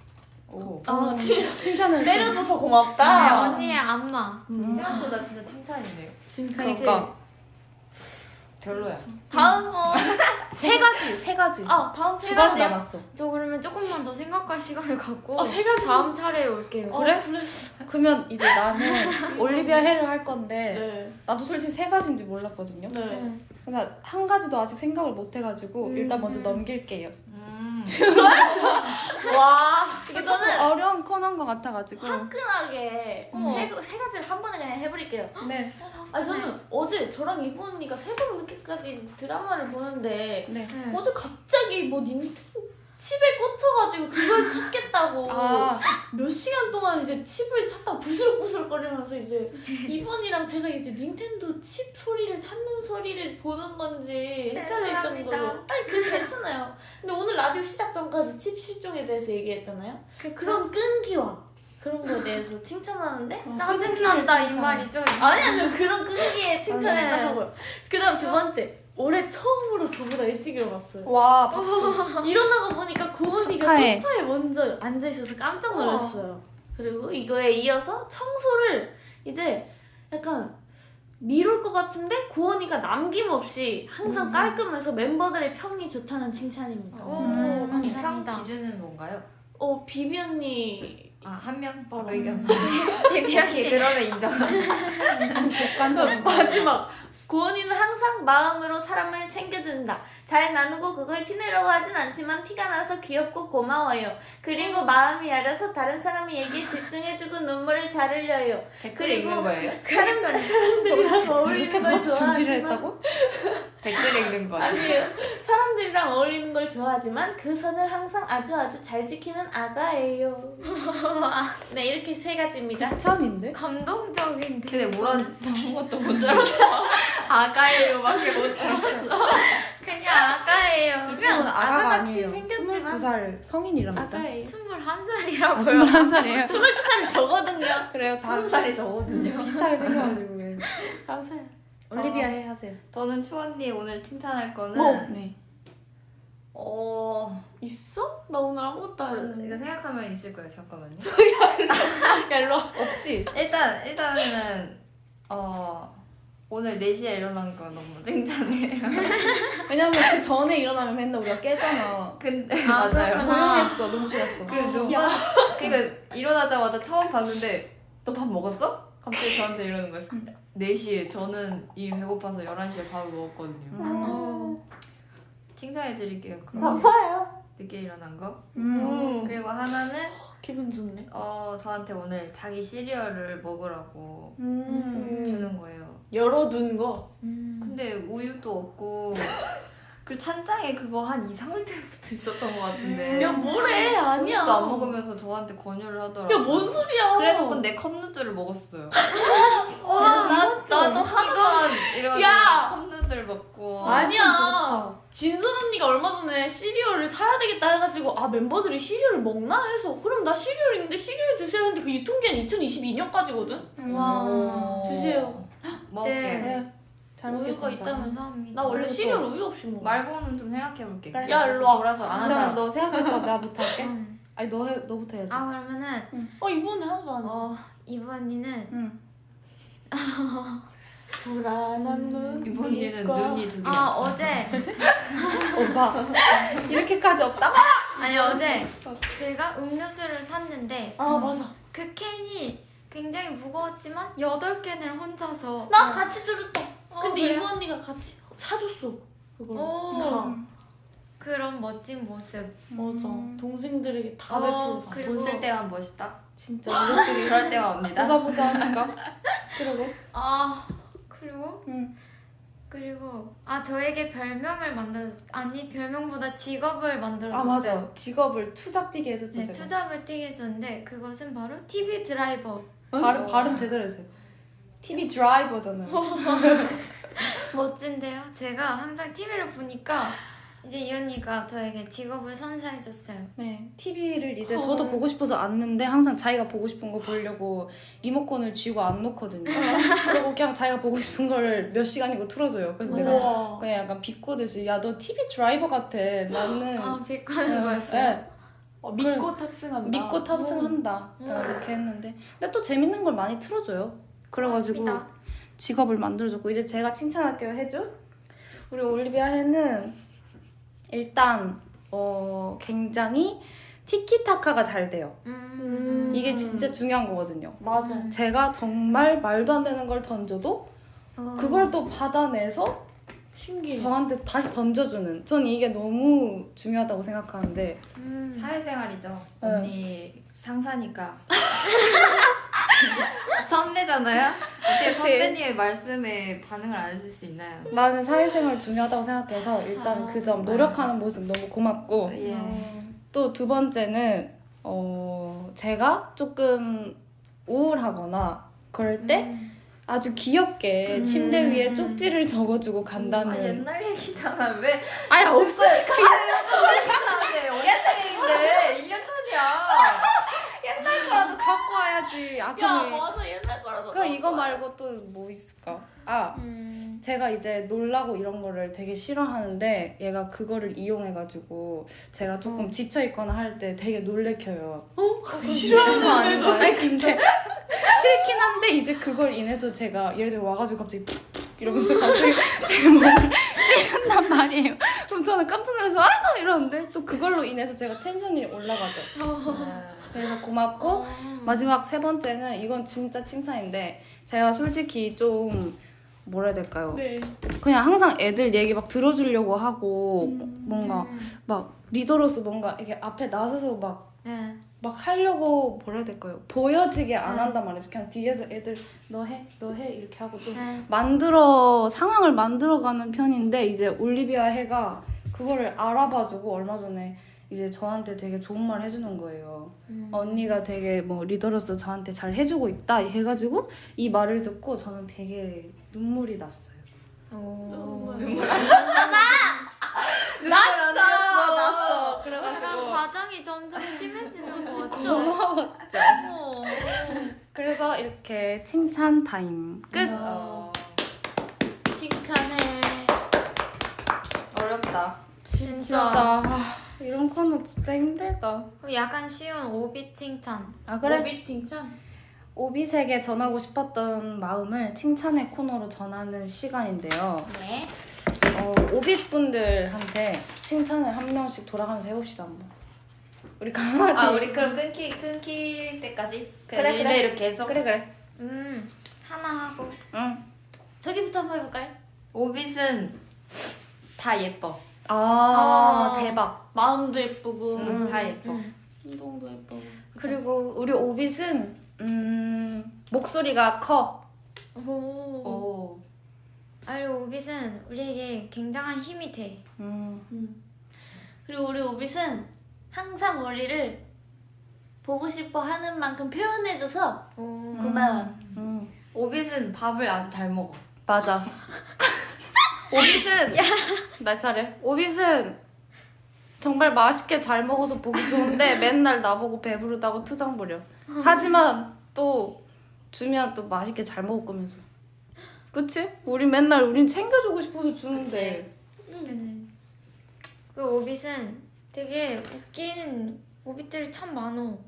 Speaker 4: 오.
Speaker 2: 아, 칭,
Speaker 1: 칭찬을
Speaker 2: 때려줘서
Speaker 3: 네,
Speaker 2: 고맙다.
Speaker 3: 언니의 안마.
Speaker 1: 음.
Speaker 4: 생각보다 진짜 칭찬이네요.
Speaker 2: 진짜.
Speaker 1: 그러니까
Speaker 4: 별로야.
Speaker 2: 다음 어.
Speaker 1: 세 가지, 세 가지.
Speaker 2: 아, 다음
Speaker 3: 두세
Speaker 1: 가지? 남았어.
Speaker 3: 저 그러면 조금만 더 생각할 시간을 갖고
Speaker 2: 아, 세 가지?
Speaker 3: 다음 차례에 올게요.
Speaker 2: 어,
Speaker 1: 그래?
Speaker 2: 그래.
Speaker 1: 그러면 이제 나는 올리비아 해를 할 건데
Speaker 2: 네.
Speaker 1: 나도 솔직히 세 가지인지 몰랐거든요.
Speaker 2: 네.
Speaker 3: 네.
Speaker 1: 그래서 한 가지도 아직 생각을 못 해가지고
Speaker 3: 음.
Speaker 1: 일단 먼저 넘길게요.
Speaker 4: 음.
Speaker 2: 와,
Speaker 1: 이게
Speaker 2: 저는
Speaker 1: 어려운 코너인 것 같아가지고.
Speaker 2: 화끈하게
Speaker 1: 어.
Speaker 2: 세, 세 가지를 한 번에 그냥 해버릴게요.
Speaker 1: 네,
Speaker 2: 아 저는 어제 저랑 언니가 새벽 늦게까지 드라마를 보는데
Speaker 1: 네.
Speaker 3: 네.
Speaker 2: 어제 갑자기 뭐 닌텐도 칩에 꽂혀가지고 그걸 찾겠다고.
Speaker 1: 아,
Speaker 2: 몇 시간 동안 이제 칩을 찾다 부스럭부스럭 거리면서 이제 이번이랑 제가 이제 닌텐도 칩 소리를 찾는 소리를 보는 건지 헷갈릴
Speaker 3: 죄송합니다.
Speaker 2: 정도로. 아니 그 괜찮아요. 근데 오늘 라디오 시작 전까지 칩 실종에 대해서 얘기했잖아요. 그런 끈기와 그런 거에 대해서 칭찬하는데
Speaker 1: 어,
Speaker 3: 짜증난다 이. 말이죠.
Speaker 2: 아니 아니 그런 끈기에 칭찬을
Speaker 3: 네.
Speaker 2: 하고요 그 다음 두 번째 올해 처음으로 저보다 일찍 일어났어요
Speaker 1: 와, 박수.
Speaker 2: 일어나고 보니까 고은이가. 소파에 먼저 앉아 있어서 깜짝 놀랐어요. 그리고 이거에 이어서 청소를 이제 약간 미룰 것 같은데 고은이가 남김없이 항상
Speaker 1: 음.
Speaker 2: 깔끔해서 멤버들의 평이 좋다는 칭찬입니다.
Speaker 3: 오,
Speaker 1: 음,
Speaker 3: 감사합니다.
Speaker 4: 평 기준은 뭔가요?
Speaker 2: 어 비비 언니
Speaker 4: 아, 한 명?
Speaker 2: 어.
Speaker 4: 의견. 오케이, 그러면 인정.
Speaker 1: 좀 객관적인.
Speaker 2: 마지막 고은이는 항상 마음으로 사람을 챙겨준다. 잘 나누고 그걸 티내려고 하진 않지만 티가 나서 귀엽고 고마워요. 그리고 마음이 여려서 다른 사람의 얘기에 집중해주고 눈물을 잘 흘려요.
Speaker 4: 댓글 읽는 거예요?
Speaker 2: 사람, 사람들이랑 어울리는 걸 좋아하지만
Speaker 1: 했다고?
Speaker 4: 댓글 읽는 거.
Speaker 2: 아니에요. 사람들이랑 어울리는 걸 좋아하지만 그 선을 항상 아주 아주 잘 지키는 아가예요. 네 이렇게 세 가지입니다.
Speaker 1: 극찬인데?
Speaker 3: 감동적인데.
Speaker 4: 근데 뭐라는 아무것도 못 들었어. 아가예요밖에 못 들었어.
Speaker 3: 그냥 아가예요.
Speaker 1: 이 친구는 아가가 아니에요.
Speaker 2: 생겼지만
Speaker 1: 22살 성인이랍니다.
Speaker 2: 아가예요.
Speaker 3: 21살이라고요.
Speaker 1: 아, 21살이에요?
Speaker 2: 22살이 저거든요.
Speaker 1: 그래요, 다
Speaker 4: 스무 살이 저거든요.
Speaker 1: 비슷하게 생겨가지고.
Speaker 2: 감사해요.
Speaker 1: 올리비아 해 하세요.
Speaker 4: 저는 추언니 오늘 칭찬할 거는
Speaker 1: 뭐? 네.
Speaker 4: 어
Speaker 2: 있어? 나 오늘 아무것도 안 했는데.
Speaker 4: 이거 생각하면 있을 거예요. 잠깐만요.
Speaker 2: 야, 일로 와.
Speaker 1: 없지?
Speaker 4: 일단 일단은 어 오늘 4시에 일어난 거 너무 칭찬해요.
Speaker 1: 왜냐면 그 전에 일어나면 맨날 우리가 깨잖아.
Speaker 4: 근데
Speaker 3: 아,
Speaker 4: 맞아요.
Speaker 1: 조용했어. 너무 좋았어.
Speaker 4: 그리고 누가 그러니까 일어나자마자 처음 봤는데 너 밥 먹었어? 갑자기 저한테 이러는 거였어. 4시에 저는 이미 배고파서 11시에 밥을 먹었거든요.
Speaker 1: 음.
Speaker 4: 칭찬해 드릴게요. 그거
Speaker 2: 감사해요.
Speaker 4: 늦게 일어난 거.
Speaker 1: 음.
Speaker 4: 그리고 하나는
Speaker 2: 기분 좋네.
Speaker 4: 어 저한테 오늘 자기 시리얼을 먹으라고
Speaker 1: 음.
Speaker 4: 주는 거예요.
Speaker 2: 열어둔 거.
Speaker 3: 음.
Speaker 4: 근데 우유도 없고 그리고 찬장에 그거 한 2, 3월 때부터 있었던 것 같은데
Speaker 2: 야, 뭐래? 아니야.
Speaker 4: 우유도 안 먹으면서 저한테 권유를 하더라고요.
Speaker 2: 야, 뭔 소리야?
Speaker 4: 그래놓고 내 컵누들을 먹었어요. 와, 나, 나도 하나만 이래가지 컵누들 먹고
Speaker 2: 아니야. 진솔 언니가 얼마 전에 시리얼을 사야 되겠다 해가지고 아 멤버들이 시리얼을 먹나 해서 그럼 나 시리얼 있는데 시리얼 드세요 했는데 그 유통기한 2022년까지거든.
Speaker 3: 와.
Speaker 4: 오.
Speaker 2: 드세요.
Speaker 4: 먹을게.
Speaker 3: 네.
Speaker 1: 네. 잘
Speaker 2: 우유가
Speaker 1: 먹겠습니다.
Speaker 2: 있다면
Speaker 3: 감사합니다.
Speaker 2: 나 원래 시리얼
Speaker 1: 또
Speaker 2: 우유 없이 먹어.
Speaker 4: 말고는 좀 생각해볼게.
Speaker 2: 야, 일로 와.
Speaker 4: 돌아서 안 사람.
Speaker 1: 너 생각할 거 나부터 할게.
Speaker 3: 음.
Speaker 1: 아니 너 해, 너부터 해야지.
Speaker 3: 아 그러면은
Speaker 2: 어 이번에 하나도 안 해.
Speaker 3: 어 이번이는
Speaker 1: 응.
Speaker 2: 불안한 눈.
Speaker 4: 이번 일은 눈이 두 개.
Speaker 3: 아 어제
Speaker 1: 오빠 이렇게까지 없다.
Speaker 3: 아니 어제 제가 음료수를 샀는데
Speaker 2: 아 맞아.
Speaker 3: 그 캔이 굉장히 무거웠지만 8 캔을 혼자서
Speaker 2: 나 같이 들었다.
Speaker 3: 어,
Speaker 2: 근데
Speaker 3: 그래요?
Speaker 2: 이모 언니가 같이 사줬어. 그걸.
Speaker 3: 오.
Speaker 2: 다.
Speaker 3: 그런 멋진 모습
Speaker 2: 맞아.
Speaker 1: 음.
Speaker 2: 동생들에게 다
Speaker 3: 어,
Speaker 2: 베풀었어.
Speaker 3: 그리고-
Speaker 4: 돈쓸 때만 멋있다.
Speaker 1: 진짜
Speaker 4: 그럴 때만 언니다.
Speaker 1: 보자 보자 하니까. 그러게.
Speaker 3: 아 그리고
Speaker 1: 응.
Speaker 3: 그리고 아 저에게 별명을 만들어 아니 별명보다 직업을 만들어
Speaker 1: 아
Speaker 3: 줬어요.
Speaker 1: 맞아. 직업을 투잡 뛰게 해줬죠.
Speaker 3: 네,
Speaker 1: 제가.
Speaker 3: 투잡을 뛰게 해줬는데 그것은 바로 TV 드라이버.
Speaker 1: 발음
Speaker 4: 어.
Speaker 1: 발음 제대로 해주세요. TV 드라이버잖아요.
Speaker 3: 멋진데요? 제가 항상 TV를 보니까 이제 이 언니가 저에게 직업을 선사해줬어요.
Speaker 1: 네, TV를 이제
Speaker 2: 헐.
Speaker 1: 저도 보고 싶어서 안는데 항상 자기가 보고 싶은 거 보려고 리모컨을 쥐고 안 놓거든요. 그리고 그냥 자기가 보고 싶은 거를 몇 시간이고 틀어줘요. 그래서 내가
Speaker 2: 우와.
Speaker 1: 그냥 약간 비꼬듯이 야 너 TV 드라이버 같아. 나는
Speaker 3: 아 비꼬는
Speaker 1: 네,
Speaker 3: 거였어요.
Speaker 1: 네,
Speaker 2: 어, 믿고 탑승한다.
Speaker 1: 믿고 탑승한다.
Speaker 3: 음.
Speaker 1: 그냥 그렇게 했는데 근데 또 재밌는 걸 많이 틀어줘요. 그래가지고
Speaker 3: 맞습니다.
Speaker 1: 직업을 만들어줬고 이제 제가 칭찬할게요 해주. 우리 올리비아 해는 일단 어 굉장히 티키타카가 잘 돼요.
Speaker 3: 음.
Speaker 1: 이게 진짜 중요한 거거든요.
Speaker 2: 맞아.
Speaker 1: 제가 정말 말도 안 되는 걸 던져도
Speaker 3: 어.
Speaker 1: 그걸 또 받아내서
Speaker 2: 신기해.
Speaker 1: 저한테 다시 던져주는. 전 이게 너무 중요하다고 생각하는데
Speaker 3: 음.
Speaker 4: 사회생활이죠.
Speaker 1: 네.
Speaker 4: 언니 상사니까. 선배잖아요. 어떻게
Speaker 1: 그치.
Speaker 4: 선배님의 말씀에 반응을 안 해줄 수 있나요?
Speaker 1: 나는 사회생활 중요하다고 생각해서 일단
Speaker 3: 아,
Speaker 1: 그점 노력하는 모습 너무 고맙고
Speaker 4: 예.
Speaker 3: 어.
Speaker 1: 또두 번째는 어 제가 조금 우울하거나 그럴 때
Speaker 3: 음.
Speaker 1: 아주 귀엽게
Speaker 3: 음.
Speaker 1: 침대 위에 쪽지를 적어주고
Speaker 4: 아,
Speaker 1: 간다는
Speaker 4: 옛날 얘기잖아. 왜?
Speaker 1: 아니 없으니까
Speaker 4: 옛날 얘기인데 1년 전이야.
Speaker 1: 갖고 와야지
Speaker 2: 아야 맞아 옛날 거라서.
Speaker 1: 그 이거 말고 또 뭐 있을까 아
Speaker 3: 음.
Speaker 1: 제가 이제 놀라고 이런 거를 되게 싫어하는데 얘가 그거를 이용해가지고 제가 조금
Speaker 3: 어.
Speaker 1: 지쳐 있거나 할 때 되게 놀래켜요.
Speaker 3: 싫은 거 아닌가요?
Speaker 1: 아니 근데 싫긴 한데 이제 그걸 인해서 제가 예를 들어 와가지고 갑자기 이러면서 갑자기 제 몸을 찌른단 말이에요. 그럼 저는 깜짝 놀라서 아이고 이러는데 또 그걸로 인해서 제가 텐션이 올라가죠. 그래서 고맙고
Speaker 3: 어.
Speaker 1: 마지막 세 번째는 이건 진짜 칭찬인데 제가 솔직히 좀 뭐라 해야 될까요?
Speaker 2: 네.
Speaker 1: 그냥 항상 애들 얘기 막 들어주려고 하고
Speaker 2: 음.
Speaker 1: 뭔가
Speaker 3: 음.
Speaker 1: 막 리더로서 뭔가 이게 앞에 나서서 막
Speaker 3: 네.
Speaker 1: 막 하려고 뭐라 해야 될까요? 보여지게 안
Speaker 3: 음.
Speaker 1: 한단 말이죠. 그냥 뒤에서 애들 너 해, 너 해 이렇게 하고 좀
Speaker 3: 네.
Speaker 1: 만들어 상황을 만들어가는 편인데 이제 올리비아 해가 그거를 알아봐주고 얼마 전에 이제 저한테 되게 좋은 말 해주는 거예요.
Speaker 3: 음.
Speaker 1: 언니가 되게 뭐 리더로서 저한테 잘 해주고 있다 해가지고 이 말을 듣고 저는 되게 눈물이 났어요.
Speaker 3: 오.
Speaker 2: 났어.
Speaker 1: 났어.
Speaker 3: 약간
Speaker 1: 그래가지고
Speaker 3: 과정이 점점 심해지는 거 같죠?
Speaker 1: 고마웠죠.
Speaker 2: 어.
Speaker 1: 그래서 이렇게 칭찬 타임 끝.
Speaker 4: 어,
Speaker 2: 칭찬해.
Speaker 4: 어렵다.
Speaker 3: 진짜.
Speaker 1: 진짜 아, 이런 코너 진짜 힘들다.
Speaker 3: 그럼 약간 쉬운 오빛 칭찬.
Speaker 1: 아 그래?
Speaker 2: 오빛 칭찬.
Speaker 1: 오빛에게 전하고 싶었던 마음을 칭찬의 코너로 전하는 시간인데요.
Speaker 3: 네.
Speaker 1: 어, 오빛 분들한테 칭찬을 한 명씩 돌아가면서 해봅시다 한번. 우리 강아지.
Speaker 4: 아 우리 그럼 끊기 끊길 때까지
Speaker 1: 그래,
Speaker 4: 그래
Speaker 1: 그래.
Speaker 4: 이렇게 해서
Speaker 1: 그래 그래.
Speaker 3: 음 하나 하고.
Speaker 1: 응.
Speaker 2: 저기부터 한번 해볼까요?
Speaker 4: 오빛은 다 예뻐.
Speaker 1: 아,
Speaker 3: 아.
Speaker 1: 대박.
Speaker 2: 마음도 예쁘고
Speaker 4: 음, 다 예뻐.
Speaker 2: 행동도 예쁘고.
Speaker 1: 그리고 우리 오빛은 음, 목소리가 커.
Speaker 3: 오.
Speaker 4: 오.
Speaker 3: 아니 오빗은 우리에게 굉장한 힘이 돼.
Speaker 1: 음.
Speaker 2: 음. 그리고 우리 오빛은 항상 우리를 보고 싶어 하는 만큼 표현해줘서
Speaker 3: 오.
Speaker 2: 고마워.
Speaker 1: 음.
Speaker 4: 오빛은 밥을 아주 잘 먹어.
Speaker 1: 맞아. 오빛은 날 차례. 오빛은 정말 맛있게 잘 먹어서 보기 좋은데 맨날 나보고 배부르다고 투정 부려. 하지만 또 주면 또 맛있게 잘 먹을 거면서. 그치? 우리 맨날 우린 챙겨주고 싶어서 주는데.
Speaker 3: 음. 그 오빗은 되게 웃기는 오빗들이 참 많어.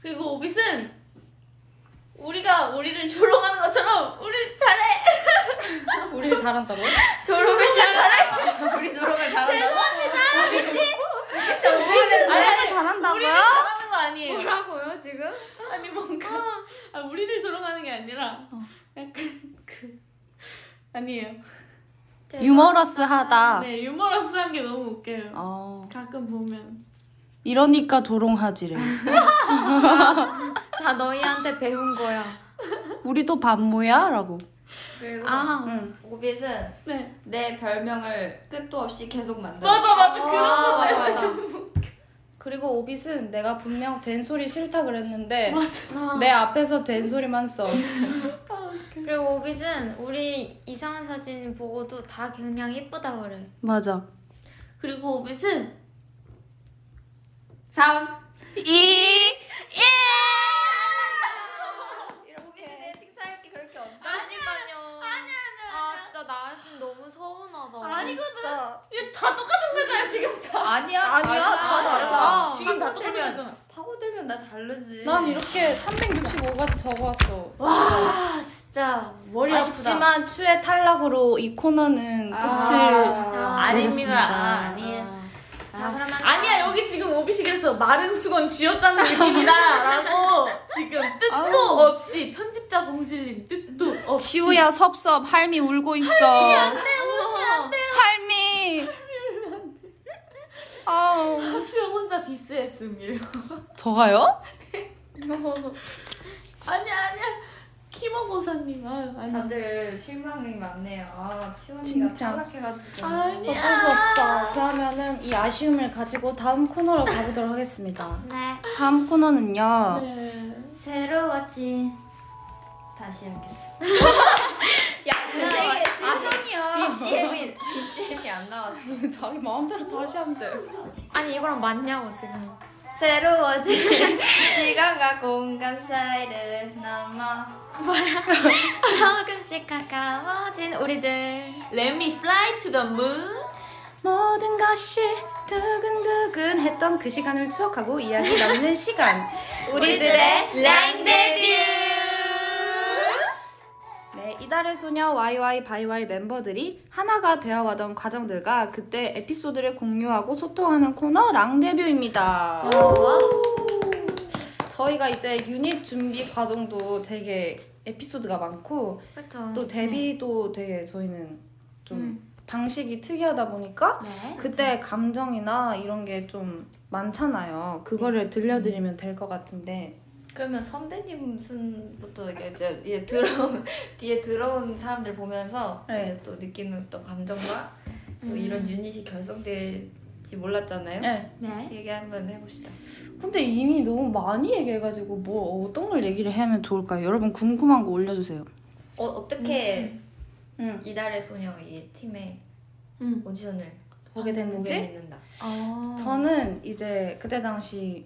Speaker 2: 그리고 오빛은 우리가 우리를 조롱하는 것처럼 우리 잘해.
Speaker 1: 우리를 잘한다고?
Speaker 3: 졸업을 잘해.
Speaker 4: 우리 노력을 잘한다고?
Speaker 1: 오빛은
Speaker 2: 아니,
Speaker 1: 잘한다고요?
Speaker 2: 잘하는 거 아니에요.
Speaker 3: 뭐라고요 지금?
Speaker 2: 아니 뭔가 아, 우리를 조롱하는 게 아니라
Speaker 1: 어.
Speaker 2: 약간 그 아니에요.
Speaker 1: 유머러스하다.
Speaker 2: 네 유머러스한 게 너무 웃겨요.
Speaker 1: 어.
Speaker 2: 가끔 보면
Speaker 1: 이러니까 조롱하지래.
Speaker 3: 다 너희한테 배운 거야.
Speaker 1: 우리도 반모야? 라고.
Speaker 4: 그리고
Speaker 3: 아.
Speaker 1: 응.
Speaker 4: 음, 오빛은
Speaker 2: 네.
Speaker 4: 내 별명을 끝도 없이 계속 만들어.
Speaker 2: 맞아 맞아 아, 그런 건데
Speaker 4: 맞아. 맞아.
Speaker 1: 그리고 오빛은 내가 분명 된소리 싫다 그랬는데
Speaker 2: 맞아. 아.
Speaker 1: 내 앞에서 된소리만 써.
Speaker 3: 아, 그리고 오빛은 우리 이상한 사진 보고도 다 그냥 예쁘다 그래.
Speaker 1: 맞아.
Speaker 2: 그리고 오빛은
Speaker 4: 3,
Speaker 3: 2, 서운하다.
Speaker 2: 아니거든. 얘다 똑같은 거잖아 지금 다.
Speaker 4: 아니야.
Speaker 1: 아니야. 다 달라.
Speaker 4: 달라.
Speaker 2: 지금 다 똑같은 거잖아.
Speaker 4: 파고들면 나 다르지.
Speaker 1: 난 이렇게 365가지 적어왔어.
Speaker 2: 와 진짜 머리 아프다.
Speaker 1: 아쉽지만 추의 탈락으로 이 코너는 끝을
Speaker 4: 아,
Speaker 2: 아닙니다.
Speaker 1: 내렸습니다.
Speaker 2: 아, 아니에요.
Speaker 3: 자 그러면
Speaker 2: 아니야 여기 지금 그래서 마른 수건 쥐어짜는 느낌이다라고 지금 뜻도
Speaker 1: 아우.
Speaker 2: 없이 편집자 공실님 뜻도 없이
Speaker 1: 지우야 섭섭 할미 울고 있어.
Speaker 2: 안돼 오시면 안돼
Speaker 1: 할미. 아우.
Speaker 2: 수영 혼자 디스했음 이러고
Speaker 1: 저가요?
Speaker 2: 아니야 아니야 키모고사님 아유 아니
Speaker 4: 다들 실망이 많네요. 아, 치원이가
Speaker 1: 진짜.
Speaker 4: 탈락해가지고.
Speaker 2: 아니야
Speaker 1: 어쩔 수 없죠. 그러면은 이 아쉬움을 가지고 다음 코너로 가보도록 하겠습니다.
Speaker 3: 네.
Speaker 1: 다음 코너는요.
Speaker 2: 네.
Speaker 3: 새로워진
Speaker 4: 다시 하겠어.
Speaker 1: 야,
Speaker 4: 아직이야. BGM이 BGM이 안 나왔어.
Speaker 1: 자기 마음대로 다시 하면 돼.
Speaker 3: 아니 이거랑 맞냐고 지금.
Speaker 4: 새로워진 시간과 공간 사이를 넘어.
Speaker 3: 조금씩 가까워진 우리들.
Speaker 2: Let me fly to the moon
Speaker 1: 모든 것이 두근두근 했던 그 시간을 추억하고 이야기 나누는 시간.
Speaker 4: 우리들의 랑 데뷔.
Speaker 1: 네, 이달의 소녀 YY 바이와이 멤버들이 하나가 되어가던 과정들과 그때 에피소드를 공유하고 소통하는 코너 랑데뷔입니다. 저희가 이제 유닛 준비 과정도 되게 에피소드가 많고
Speaker 3: 그렇죠.
Speaker 1: 또 데뷔도 되게 저희는 좀
Speaker 3: 음.
Speaker 1: 방식이 특이하다 보니까
Speaker 3: 네.
Speaker 1: 그때 감정이나 이런 게 좀 많잖아요. 그거를 들려드리면 될 것 같은데.
Speaker 4: 그러면 선배님 순부터 이게 이제 이제 들어온 뒤에 들어온 사람들 보면서
Speaker 1: 네.
Speaker 4: 이제 또 느끼는 또 감정과 또
Speaker 3: 음.
Speaker 4: 이런 유닛이 결성될지 몰랐잖아요.
Speaker 1: 네.
Speaker 3: 네.
Speaker 4: 얘기 한번 해봅시다.
Speaker 1: 근데 이미 너무 많이 얘기해가지고 뭐 어떤 걸 얘기를 하면 좋을까요? 여러분 궁금한 거 올려주세요.
Speaker 4: 어, 어떻게
Speaker 1: 응.
Speaker 4: 이달의 소녀 이 팀의
Speaker 2: 음.
Speaker 4: 오디션을
Speaker 1: 보게 됐는지?
Speaker 3: 어.
Speaker 1: 저는 이제 그때 당시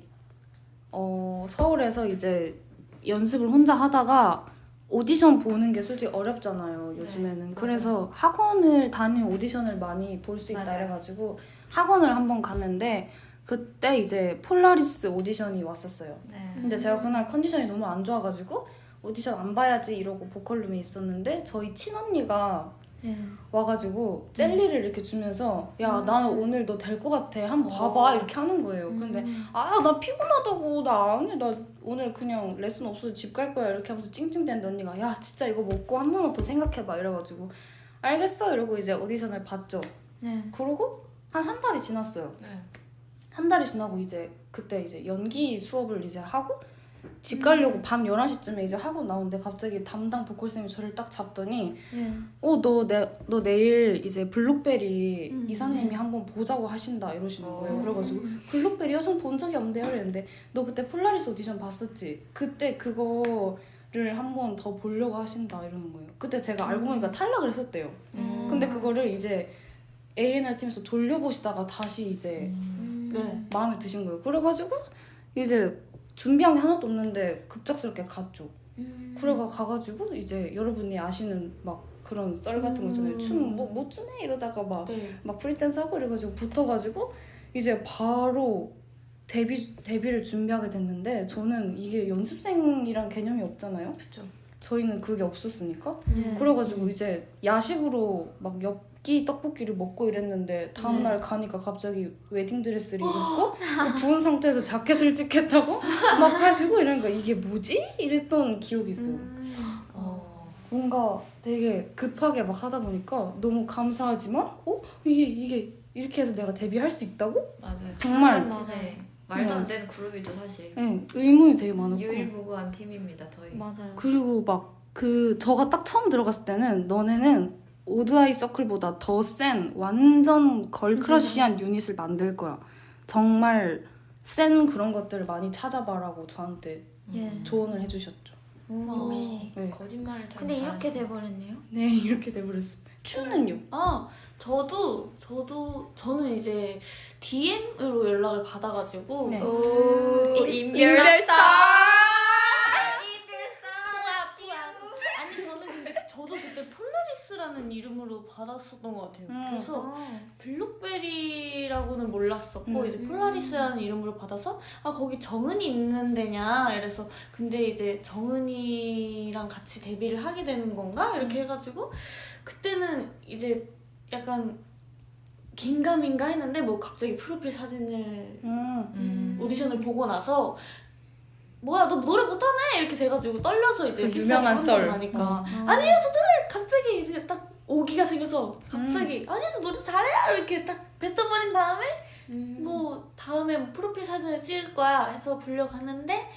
Speaker 1: 어, 서울에서 이제 연습을 혼자 하다가 오디션 보는 게 솔직히 어렵잖아요 요즘에는 그래서 학원을 다니는 오디션을 많이 볼 수 있다
Speaker 4: 맞아요.
Speaker 1: 해가지고 학원을 한번 갔는데 그때 이제 폴라리스 오디션이 왔었어요
Speaker 4: 네.
Speaker 1: 근데 제가 그날 컨디션이 너무 안 좋아가지고 오디션 안 봐야지 이러고 보컬룸에 있었는데 저희 친언니가
Speaker 3: 네.
Speaker 1: 와가지고 젤리를 이렇게 주면서 야 나는 오늘 너 될 것 같아 한번 봐봐
Speaker 4: 어.
Speaker 1: 이렇게 하는 거예요 근데
Speaker 3: 음.
Speaker 1: 아나 피곤하다고 나 아니 나 오늘 그냥 레슨 없어서 집 갈 거야 이렇게 하면서 찡찡대는데 언니가 야 진짜 이거 먹고 한 번만 더 생각해봐 이래가지고 알겠어 이러고 이제 오디션을 봤죠
Speaker 3: 네.
Speaker 1: 그러고 한 한 달이 지났어요
Speaker 4: 네.
Speaker 1: 한 달이 지나고 이제 그때 이제 연기 수업을 이제 하고 집 가려고 밤 11시쯤에 이제 하고 나오는데 갑자기 담당 보컬쌤이 저를 딱 잡더니
Speaker 3: 네.
Speaker 1: 어너 내 너 내일 이제 블록베리
Speaker 3: 음,
Speaker 1: 이사님이
Speaker 3: 네.
Speaker 1: 한번 보자고 하신다 이러시는 거예요
Speaker 4: 어.
Speaker 1: 그래가지고 블록베리에서 본 적이 없는데요 이랬는데 너 그때 폴라리스 오디션 봤었지? 그때 그거를 한번 더 보려고 하신다 이러는 거예요 그때 제가 알고 보니까 탈락을 했었대요
Speaker 3: 음.
Speaker 1: 근데 그거를 이제 A&R 팀에서 돌려보시다가 다시 이제
Speaker 3: 음.
Speaker 2: 네.
Speaker 1: 마음에 드신 거예요 그래가지고 이제 준비한 게 하나도 없는데 급작스럽게 갔죠
Speaker 3: 음.
Speaker 1: 그래가 가가지고 이제 여러분이 아시는 막 그런 썰 같은 거 있잖아요
Speaker 2: 음.
Speaker 1: 춤뭐못 추네 이러다가 막
Speaker 2: 네.
Speaker 1: 막 free dance 하고 이래가지고 붙어가지고 이제 바로 데뷔 데뷔를 준비하게 됐는데 저는 이게 연습생이란 개념이 없잖아요.
Speaker 2: 그쵸.
Speaker 1: 저희는 그게 없었으니까
Speaker 3: 네.
Speaker 1: 그래가지고 이제 야식으로 막 엽기 떡볶이를 먹고 이랬는데 다음 날 가니까 갑자기 웨딩 드레스를 입고 그 부은 상태에서 자켓을 찍겠다고 막 하시고 이러니까 이게 뭐지? 이랬던 기억이 있어요.
Speaker 3: 음.
Speaker 4: 어.
Speaker 1: 뭔가 되게 급하게 막 하다 보니까 너무 감사하지만 어 이게 이게 이렇게 해서 내가 데뷔할 수 있다고?
Speaker 4: 맞아요.
Speaker 1: 정말
Speaker 3: 맞아요.
Speaker 4: 네. 말도 안 되는 그룹이죠 사실.
Speaker 1: 네 의문이 되게 많았고
Speaker 4: 유일무구한 팀입니다 저희.
Speaker 3: 맞아요.
Speaker 1: 그리고 막 그 저가 딱 처음 들어갔을 때는 너네는 오드아이 서클보다 더 센 완전 걸크러쉬한 유닛을 만들 거야 정말 센 그런 것들을 많이 찾아봐라고 저한테
Speaker 3: 예.
Speaker 1: 조언을 해주셨죠
Speaker 3: 오.
Speaker 4: 역시
Speaker 1: 네.
Speaker 4: 거짓말을 잘.
Speaker 3: 근데 이렇게
Speaker 4: 잘하시네.
Speaker 3: 돼버렸네요.
Speaker 1: 네 이렇게 돼버렸어 추는요?
Speaker 2: 아 저도 저도 저는 이제 DM으로 연락을 받아가지고
Speaker 1: 네.
Speaker 4: 오
Speaker 3: 인-
Speaker 4: 인별사.
Speaker 2: 아니 저는 근데 저도 그때 폴라리스라는 이름으로 받았었던 것 같아요.
Speaker 1: 음.
Speaker 2: 그래서
Speaker 3: 어.
Speaker 2: 블록베리라고는 몰랐었고
Speaker 1: 음.
Speaker 2: 이제 폴라리스라는 이름으로 받아서 아 거기 정은이 있는 데냐 이래서 근데 이제 정은이랑 같이 데뷔를 하게 되는 건가 이렇게 해가지고 그때는 이제 약간 긴가민가 했는데 뭐 갑자기 프로필 사진을
Speaker 1: 음.
Speaker 4: 음.
Speaker 2: 오디션을 보고 나서 뭐야 너 노래 못하네 이렇게 돼가지고 떨려서 이제
Speaker 1: 그 유명한 썰.
Speaker 2: 나니까
Speaker 3: 어.
Speaker 2: 아니요 저 노래 갑자기 이제 딱 오기가 생겨서 갑자기 아니요 저 노래 잘해요 이렇게 딱 뱉어버린 다음에
Speaker 3: 음.
Speaker 2: 뭐 다음에 뭐 프로필 사진을 찍을 거야 해서 불려갔는데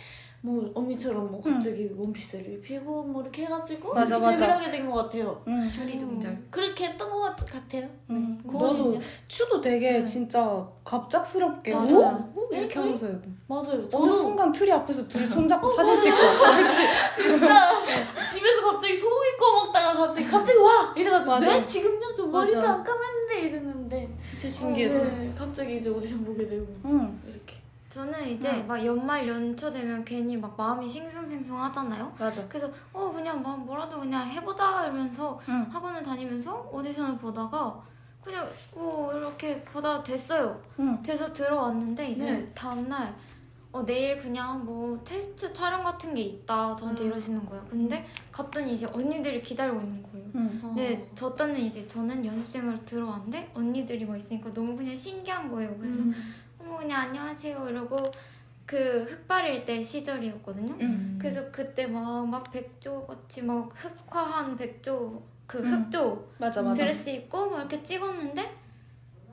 Speaker 2: 뭐 언니처럼 뭐 갑자기 원피스를 입히고 뭐 이렇게 해가지고
Speaker 1: 맞아,
Speaker 2: 이렇게 데뷔를
Speaker 1: 맞아.
Speaker 2: 하게 된 것 같아요
Speaker 1: 음.
Speaker 4: 추리 등장.
Speaker 2: 그렇게 했던 것 같, 같아요
Speaker 1: 음.
Speaker 2: 네.
Speaker 1: 너도
Speaker 2: 고은이는요?
Speaker 1: 츄도 되게
Speaker 3: 네.
Speaker 1: 진짜 갑작스럽게
Speaker 3: 맞아요.
Speaker 1: 오? 오? 이렇게
Speaker 2: 네.
Speaker 1: 하면서 해도
Speaker 2: 맞아요
Speaker 1: 어느
Speaker 2: 저도
Speaker 1: 순간 트리 앞에서 둘이 손잡고 사진 찍고 그치?
Speaker 2: 진짜 집에서 갑자기 소고기 구워 먹다가 갑자기 갑자기 와 이래가지고
Speaker 1: 맞아.
Speaker 2: 네 지금요 저 머리도
Speaker 1: 맞아.
Speaker 2: 안 감았는데 이랬는데
Speaker 1: 진짜 신기했어
Speaker 2: 네, 갑자기 이제 오디션 보게 되고
Speaker 1: 응
Speaker 2: 이렇게
Speaker 3: 저는 이제
Speaker 1: 응.
Speaker 3: 막 연말 연초 되면 괜히 막 마음이 싱숭생숭하잖아요.
Speaker 1: 맞아
Speaker 3: 그래서 어 그냥 막 뭐라도 그냥 해보자 이러면서
Speaker 1: 응.
Speaker 3: 학원을 다니면서 오디션을 보다가 그냥 뭐 이렇게 보다 됐어요.
Speaker 1: 응.
Speaker 3: 돼서 들어왔는데 이제
Speaker 2: 네.
Speaker 3: 다음날 어 내일 그냥 뭐 테스트 촬영 같은 게 있다 저한테
Speaker 2: 음.
Speaker 3: 이러시는 거예요. 근데 갔더니 이제 언니들이 기다리고 있는 거예요.
Speaker 1: 응.
Speaker 3: 근데 저 때는 이제 저는 연습생으로 들어왔는데 언니들이 뭐 있으니까 너무 그냥 신기한 거예요. 그래서
Speaker 2: 음.
Speaker 3: 어머 그냥 안녕하세요 이러고 그 흑발일 때 시절이었거든요.
Speaker 1: 응.
Speaker 3: 그래서 그때 막 막 백조 같이 막 흑화한 백조 그
Speaker 1: 음.
Speaker 3: 흑조
Speaker 1: 맞아 맞아
Speaker 3: 드레스 입고 막 이렇게 찍었는데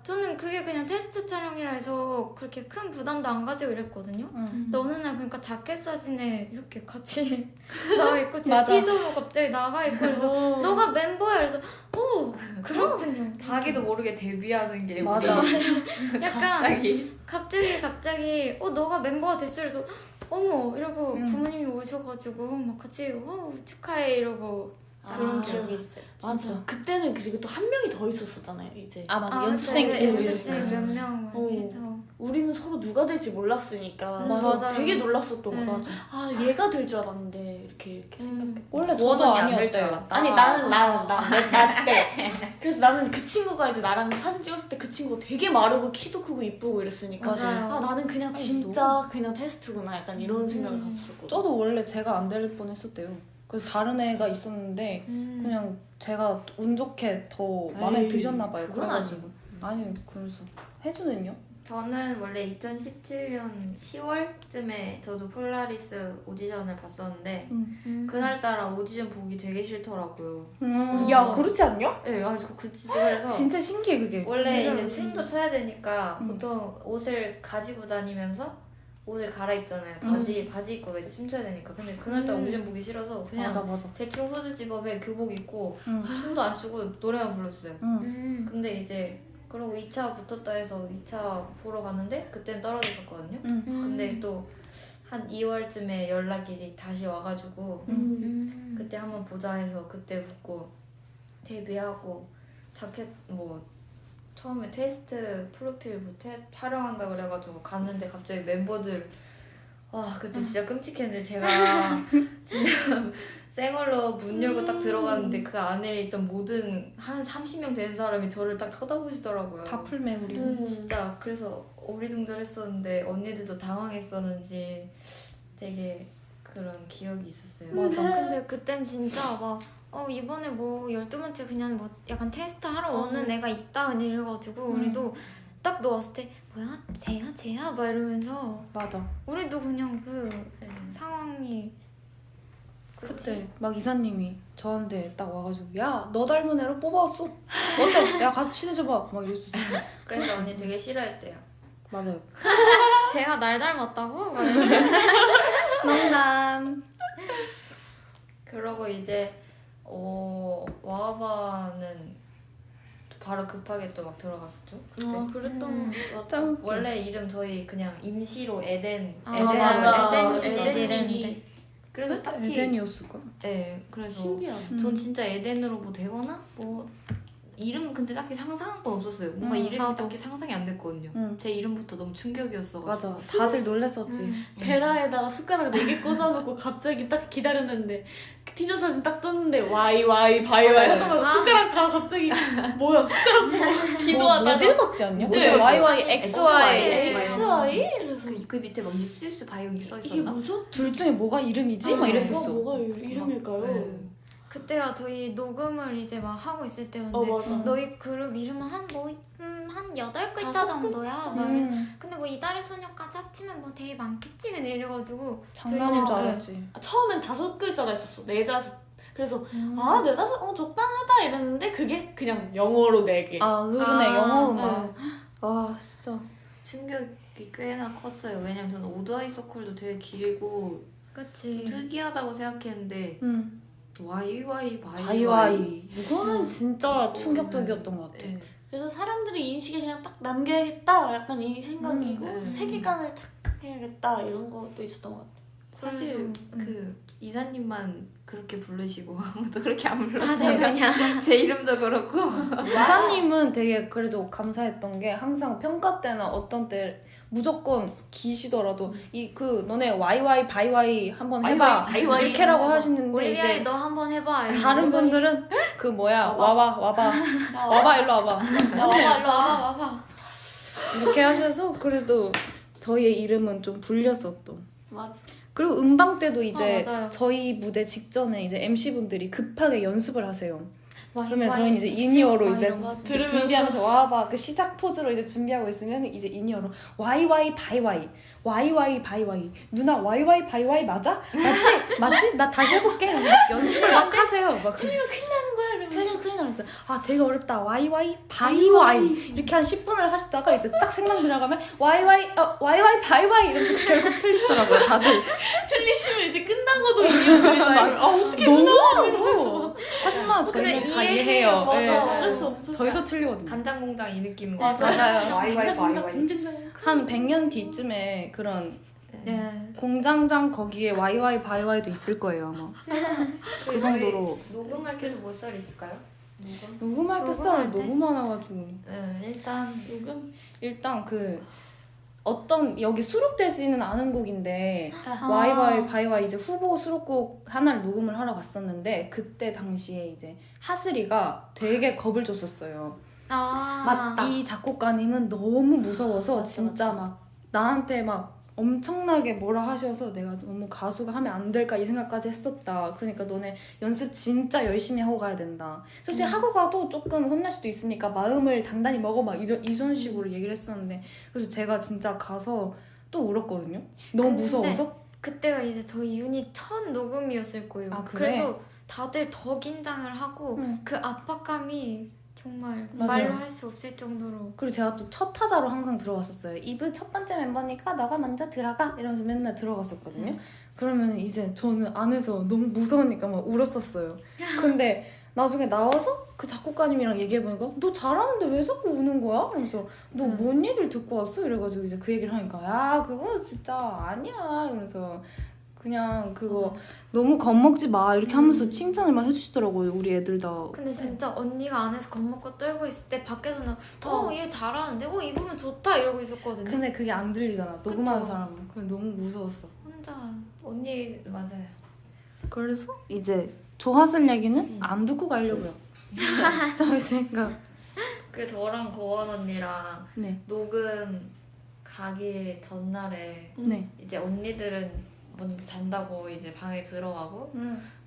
Speaker 3: 저는 그게 그냥 테스트 촬영이라 해서 그렇게 큰 부담도 안 가지고 이랬거든요.
Speaker 1: 응.
Speaker 3: 근데 어느 날 보니까 자켓 사진에 이렇게 같이 나와 있고 제. 티저로 갑자기 나가 있고 그래서
Speaker 2: 어.
Speaker 3: 너가 멤버야 그래서 오 그렇군요.
Speaker 4: 자기도 모르게 데뷔하는 게
Speaker 1: 맞아.
Speaker 3: 약간
Speaker 4: 갑자기.
Speaker 3: 갑자기 갑자기 어 너가 멤버가 됐어 그래서 어머 이러고
Speaker 1: 음.
Speaker 3: 부모님이 오셔가지고 막 같이 어 축하해 이러고 그런
Speaker 2: 아.
Speaker 3: 기억이 있어요.
Speaker 2: 맞아 그때는 그리고 또 한 명이 더 있었었잖아요 이제
Speaker 1: 아 맞아
Speaker 3: 아,
Speaker 1: 연습생. 친구
Speaker 3: 연습생
Speaker 1: 있었어요
Speaker 3: 몇명
Speaker 2: 어.
Speaker 3: 해서
Speaker 2: 우리는 서로 누가 될지 몰랐으니까
Speaker 3: 음,
Speaker 2: 맞아.
Speaker 3: 맞아요.
Speaker 2: 되게 놀랐었던 거
Speaker 3: 음.
Speaker 2: 같아. 아 얘가 될 줄 알았는데 이렇게 이렇게
Speaker 3: 음.
Speaker 2: 생각해.
Speaker 1: 원래 저도
Speaker 4: 언니 안될줄
Speaker 1: 아니었대요.
Speaker 4: 알았다.
Speaker 2: 아니 나는 나는 나나때 그래서 나는 그 친구가 이제 나랑 사진 찍었을 때 그 친구가 되게 마르고 키도 크고 이쁘고 이랬으니까
Speaker 3: 맞아요.
Speaker 2: 아 나는 그냥 진짜 그냥 테스트구나 약간 이런 생각을
Speaker 3: 음.
Speaker 2: 갔었거든.
Speaker 1: 저도 원래 제가 안 될 뻔했었대요. 그래서 다른 애가 있었는데
Speaker 3: 음.
Speaker 1: 그냥 제가 운 좋게 더 마음에
Speaker 2: 에이,
Speaker 1: 드셨나 봐요.
Speaker 2: 그건
Speaker 1: 그래가지고 아니 그래서 혜주는요?
Speaker 4: 저는 원래 2017년 10월쯤에 저도 폴라리스 오디션을 봤었는데
Speaker 3: 음.
Speaker 4: 그날따라 오디션 보기 되게 싫더라고요.
Speaker 1: 음.
Speaker 4: 야,
Speaker 1: 그렇지 않냐?
Speaker 4: 네, 아니 그 그치 그래서
Speaker 1: 진짜 신기해 그게.
Speaker 4: 원래 이제 춤도 춰야 되니까
Speaker 1: 음.
Speaker 4: 보통 옷을 가지고 다니면서 옷을 갈아입잖아요. 바지 바지 입고 이제 춤춰야 되니까. 근데 그날따라
Speaker 3: 음.
Speaker 4: 오디션 보기 싫어서 그냥
Speaker 1: 맞아 맞아.
Speaker 4: 대충 후드 집업에 교복 입고
Speaker 1: 응.
Speaker 4: 춤도 안 추고 노래만 불렀어요.
Speaker 1: 응.
Speaker 3: 음.
Speaker 4: 근데 이제 그러고 2차 붙었다 해서 2차 보러 갔는데 그땐 떨어졌었거든요.
Speaker 1: 응.
Speaker 4: 근데 또 한 2월쯤에 연락이 다시 와가지고
Speaker 2: 음.
Speaker 3: 음.
Speaker 4: 그때 한번 보자 해서 그때 붙고 데뷔하고 자켓 뭐 처음에 테스트 프로필부터 촬영한다 그래가지고 갔는데 갑자기 멤버들 와 그때 진짜 끔찍했는데 제가 진짜 생얼로 문 열고 딱 들어갔는데 그 안에 있던 모든 한 30명 되는 사람이 저를 딱 쳐다보시더라고요.
Speaker 1: 다 풀매 우리.
Speaker 2: 음.
Speaker 4: 진짜 그래서 어리둥절했었는데 언니들도 당황했었는지 되게 그런 기억이 있었어요.
Speaker 1: 맞아.
Speaker 3: 근데 그땐 진짜 막 어, 이번에 뭐 12번째 그냥 뭐 약간 테스트 하러
Speaker 2: 어.
Speaker 3: 오는 애가 있다 이래가지고
Speaker 1: 음.
Speaker 3: 우리도 딱 넣었을 때 뭐야 쟤야 쟤야 막 이러면서
Speaker 1: 맞아.
Speaker 3: 우리도 그냥 그
Speaker 4: 네.
Speaker 3: 상황이
Speaker 1: 그때 막 이사님이 저한테 딱 와가지고 야 너 닮은 애로 뽑아왔어. 어때? 야 가서 친해져봐. 막 이랬어.
Speaker 4: 그래서 언니 되게 싫어했대요.
Speaker 1: 맞아요.
Speaker 3: 쟤가 날 닮았다고? 막 이러면서
Speaker 1: 농담.
Speaker 4: 그러고 이제 어 와바는 바로 급하게 또 막 들어갔었죠. 그때.
Speaker 2: 아 그랬던
Speaker 3: 음.
Speaker 1: 짱.
Speaker 4: 원래 이름 저희 그냥 임시로 에덴
Speaker 3: 아,
Speaker 4: 에덴
Speaker 2: 맞아.
Speaker 3: 에덴
Speaker 2: 에덴
Speaker 3: 에덴
Speaker 4: 그래서 딱히
Speaker 1: 에덴이었을까?
Speaker 4: 네 그래서
Speaker 2: 신기하다.
Speaker 1: 음.
Speaker 4: 전 진짜 에덴으로 뭐 되거나 뭐 이름은 근데 딱히 상상한 건 없었어요. 뭔가
Speaker 1: 음,
Speaker 4: 이름이
Speaker 3: 나도.
Speaker 4: 딱히 상상이 안 됐거든요.
Speaker 1: 응.
Speaker 4: 제 이름부터 너무 충격이었어가지고.
Speaker 1: 맞아. 다들 놀랬었지.
Speaker 3: 음.
Speaker 2: 베라에다가 숟가락 4개 꽂아놓고 갑자기 딱 기다렸는데 그 티저 사진 딱 떴는데 와이 와이 바이 바이 하자마자
Speaker 3: 아.
Speaker 2: 숟가락 다 갑자기 뭐야 숟가락 보고 기도하다가
Speaker 1: 모델 같지 않냐?
Speaker 4: 뭐
Speaker 1: 네? YY
Speaker 4: 아니,
Speaker 1: XY
Speaker 2: XY? 이래서
Speaker 4: 그, 그 밑에 막 유스유스 바이오기 써
Speaker 2: 이게
Speaker 4: 있었나?
Speaker 2: 뭐죠?
Speaker 1: 둘 중에 뭐가 이름이지?
Speaker 3: 아,
Speaker 1: 막 이랬었어.
Speaker 2: 뭐가, 뭐가 이름일까요?
Speaker 4: 네.
Speaker 3: 그때가 저희 녹음을 이제 막 하고 있을 때였는데
Speaker 2: 어.
Speaker 3: 너희 그룹 이름은 한뭐한 음, 한 여덟 글자 정도야. 막.
Speaker 1: 음,
Speaker 3: 근데 뭐 이달의 소녀까지 합치면 뭐 되게 많겠지 그냥 이래가지고
Speaker 1: 장난인 줄
Speaker 3: 저희가-
Speaker 1: 알았지.
Speaker 2: 아, 처음엔 다섯 글자라 했었어. 네 다섯. 그래서
Speaker 1: 음.
Speaker 2: 아 네다섯 어 적당하다 이랬는데 그게 그냥 영어로 네 개.
Speaker 1: 아 그러네
Speaker 3: 아,
Speaker 1: 영어
Speaker 2: 네.
Speaker 1: 막. 아 진짜.
Speaker 4: 충격이 꽤나 컸어요. 왜냐면 저는 오드 아이 서클도 되게 길고
Speaker 3: 그치.
Speaker 4: 특이하다고 생각했는데
Speaker 1: 음.
Speaker 4: YY 바이오이.
Speaker 1: 바이와이 이거는 진짜 충격적이었던 것 같아.
Speaker 4: 네.
Speaker 2: 그래서 사람들이 인식에 그냥 딱 남겨야겠다 약간 이 생각이고
Speaker 4: 음, 네.
Speaker 2: 세계관을 딱 해야겠다 이런 것도 있었던 것 같아.
Speaker 4: 사실
Speaker 3: 음.
Speaker 4: 그 이사님만 그렇게 부르시고 아무도 그렇게 안 불렀잖아요.
Speaker 3: 그냥
Speaker 4: 제 이름도 그렇고.
Speaker 1: 이사님은 되게 그래도 감사했던 게 항상 평가 때나 어떤 때 무조건 기시더라도 이 그 너네 YY 바이와이 한번 해봐
Speaker 2: 바이와이,
Speaker 1: 이렇게라고
Speaker 2: 한번
Speaker 1: 하시는데
Speaker 3: 올리비아이
Speaker 1: 이제
Speaker 3: 너 한번 해봐.
Speaker 1: 다른 분들은 그 뭐야
Speaker 2: 와봐.
Speaker 1: 와봐 와봐 일로 와봐
Speaker 2: 야, 와봐 일로 와봐.
Speaker 3: 와봐.
Speaker 1: 이렇게 하셔서 그래도 저희의 이름은 좀 불렸었던
Speaker 2: 맞.
Speaker 1: 그리고 음방 때도 이제
Speaker 3: 아, 맞아요.
Speaker 1: 저희 무대 직전에 이제 MC 분들이 급하게 연습을 하세요. 그러면 저희는 이제 in-ear로 이제,
Speaker 2: 들으면서.
Speaker 1: 준비하면서 와바 그 시작 포즈로 이제 준비하고 있으면 이제 인이어로 YY by Y 와이와이 바이와이 누나 와이와이 바이와이 맞아? 맞지? 맞지? 나 다시 해볼게. 그래서 연습을 막 하세요. 막 틀리면 큰일 나는 거야. 틀리면 큰일 나면서 아 되게 어렵다. 와이와이 바이와이 이렇게 한 10분을 하시다가 이제 딱 생각 들어가면 와이와이 어, 와이와이 바이와이 이러면서 결국 틀리시더라고요. 다들.
Speaker 2: 틀리시면 이제 끝나고도 이어져요.
Speaker 1: 아 어떻게 너무 어려워. 하지만 저희는 다 이해해요.
Speaker 2: 맞아
Speaker 1: 네.
Speaker 2: 어쩔 수 없어.
Speaker 1: 저희도 틀리거든요.
Speaker 4: 간장 공장 이 느낌.
Speaker 2: 맞아.
Speaker 1: 맞아요.
Speaker 4: 와이와이 바이와이.
Speaker 1: 한 100년 뒤쯤에 그런
Speaker 3: 네.
Speaker 1: 공장장 거기에 와이와이 바이와이도 있을 거예요 아마. 그 정도로.
Speaker 4: 녹음할 때도 몇 살 있을까요? 녹음?
Speaker 1: 녹음할 때
Speaker 3: 녹음할
Speaker 1: 썰
Speaker 3: 때?
Speaker 1: 너무 많아가지고
Speaker 4: 네 일단
Speaker 2: 요금
Speaker 1: 일단 그 어떤 여기 수록되지는 않은 곡인데
Speaker 3: 아.
Speaker 1: 와이와이 바이와 이제 후보 수록곡 하나를 녹음을 하러 갔었는데 그때 당시에 이제 하슬이가 되게 겁을 줬었어요.
Speaker 3: 아
Speaker 2: 맞다.
Speaker 1: 이 작곡가님은 너무 무서워서
Speaker 2: 맞다,
Speaker 1: 진짜
Speaker 2: 맞다.
Speaker 1: 막 나한테 막 엄청나게 뭐라 하셔서 내가 너무 가수가 하면 안 될까 이 생각까지 했었다. 그러니까 너네 연습 진짜 열심히 하고 가야 된다. 솔직히 하고 가도 조금 혼날 수도 있으니까 마음을 단단히 먹어 막 이런 이런 식으로 얘기를 했었는데 그래서 제가 진짜 가서 또 울었거든요. 너무 무서워서.
Speaker 3: 그때가 이제 저희 유닛 첫 녹음이었을 거예요.
Speaker 1: 아, 그래?
Speaker 3: 그래서 다들 더 긴장을 하고
Speaker 1: 응.
Speaker 3: 그 압박감이 정말
Speaker 1: 맞아요.
Speaker 3: 말로 할 수 없을 정도로
Speaker 1: 그리고 제가 또 첫 타자로 항상 들어갔었어요. 이브 첫 번째 멤버니까 너가 먼저 들어가 이러면서 맨날 들어갔었거든요. 그러면 이제 저는 안에서 너무 무서우니까 막 울었었어요. 근데 나중에 나와서 그 작곡가님이랑 얘기해보니까 너 잘하는데 왜 자꾸 우는 거야? 그래서 너
Speaker 3: 음.
Speaker 1: 뭔 얘기를 듣고 왔어? 이래가지고 이제 그 얘기를 하니까 야 그거 진짜 아니야 이러면서 그냥 그거 너무 겁먹지 마 이렇게 하면서 칭찬을 막 해주시더라고요 우리 애들 다
Speaker 3: 근데 진짜 언니가 안에서 겁먹고 떨고 있을 때 밖에서는 어얘 잘하는데 어 입으면 좋다 이러고 있었거든요
Speaker 1: 근데 그게 안 들리잖아 녹음하는. 사람은 그래 너무 무서웠어
Speaker 3: 혼자
Speaker 4: 언니 맞아요.
Speaker 1: 그래서 이제 조하슬 얘기는
Speaker 4: 음.
Speaker 1: 안 듣고 가려고요. 저희 생각.
Speaker 4: 그 저랑 고원 언니랑
Speaker 1: 네.
Speaker 4: 녹음 가기 전날에
Speaker 1: 네.
Speaker 4: 이제 언니들은 먼저 잔다고 이제 방에 들어가고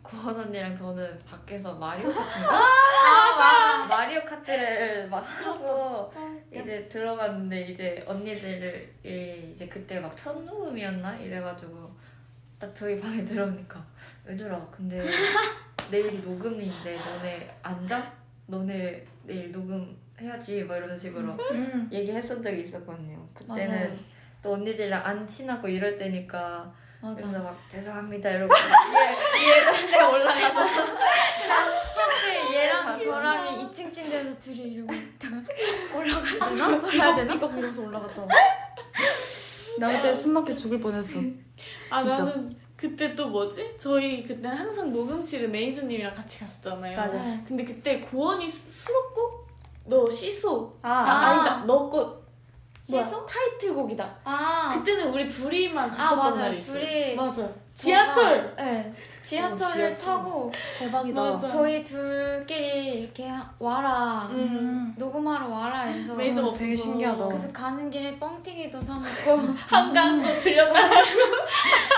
Speaker 4: 고원 언니랑 저는 밖에서 마리오 카트 아 맞아 마리오 카트를 막 하고 이제 들어갔는데 이제 언니들을 이제 그때 막 첫 녹음이었나 이래가지고 딱 저희 방에 들어오니까 얘들아 근데 내일이 녹음인데 너네 앉아? 너네 내일 녹음 해야지 막 이런 식으로
Speaker 1: 음.
Speaker 4: 얘기했던 적이 있었거든요. 그때는
Speaker 3: 맞아요.
Speaker 4: 또 언니들이랑 안 친하고 이럴 때니까
Speaker 3: 맞아
Speaker 4: 그래서 막 죄송합니다 이러고 위에 위에 침대에 올라가서
Speaker 3: 근데 얘랑 저랑이 2층 침대에서 둘이 이러고 있다가 올라가야 되나? 가야 되나?
Speaker 1: 이거 보면서 올라갔잖아. 나 그때 숨 막혀 죽을 뻔했어.
Speaker 2: 아
Speaker 1: 진짜.
Speaker 2: 나는 그때 또 뭐지? 저희 그때 항상 녹음실에 매니저님이랑 같이 갔었잖아요.
Speaker 1: 맞아.
Speaker 2: 근데 그때 고원이 수- 수록곡 너 시소
Speaker 1: 아,
Speaker 2: 아,
Speaker 3: 아.
Speaker 2: 아니다 너거
Speaker 3: 시소?
Speaker 2: 타이틀곡이다.
Speaker 3: 아,
Speaker 2: 그때는 우리 둘이만
Speaker 3: 아
Speaker 2: 갔었던
Speaker 3: 맞아요
Speaker 2: 날이 있어요.
Speaker 3: 둘이
Speaker 2: 맞아. 지하철.
Speaker 3: 네 지하철을
Speaker 1: 어, 지하철.
Speaker 3: 타고
Speaker 1: 대박이다.
Speaker 2: 맞아.
Speaker 3: 저희 둘끼리 이렇게 와라
Speaker 2: 음.
Speaker 3: 녹음하러 와라 해서
Speaker 2: 매니저가
Speaker 1: 어, 되게
Speaker 2: 없어서.
Speaker 1: 신기하다.
Speaker 3: 그래서 가는 길에 뻥튀기도 사 먹고
Speaker 2: 한강 또 들렸다.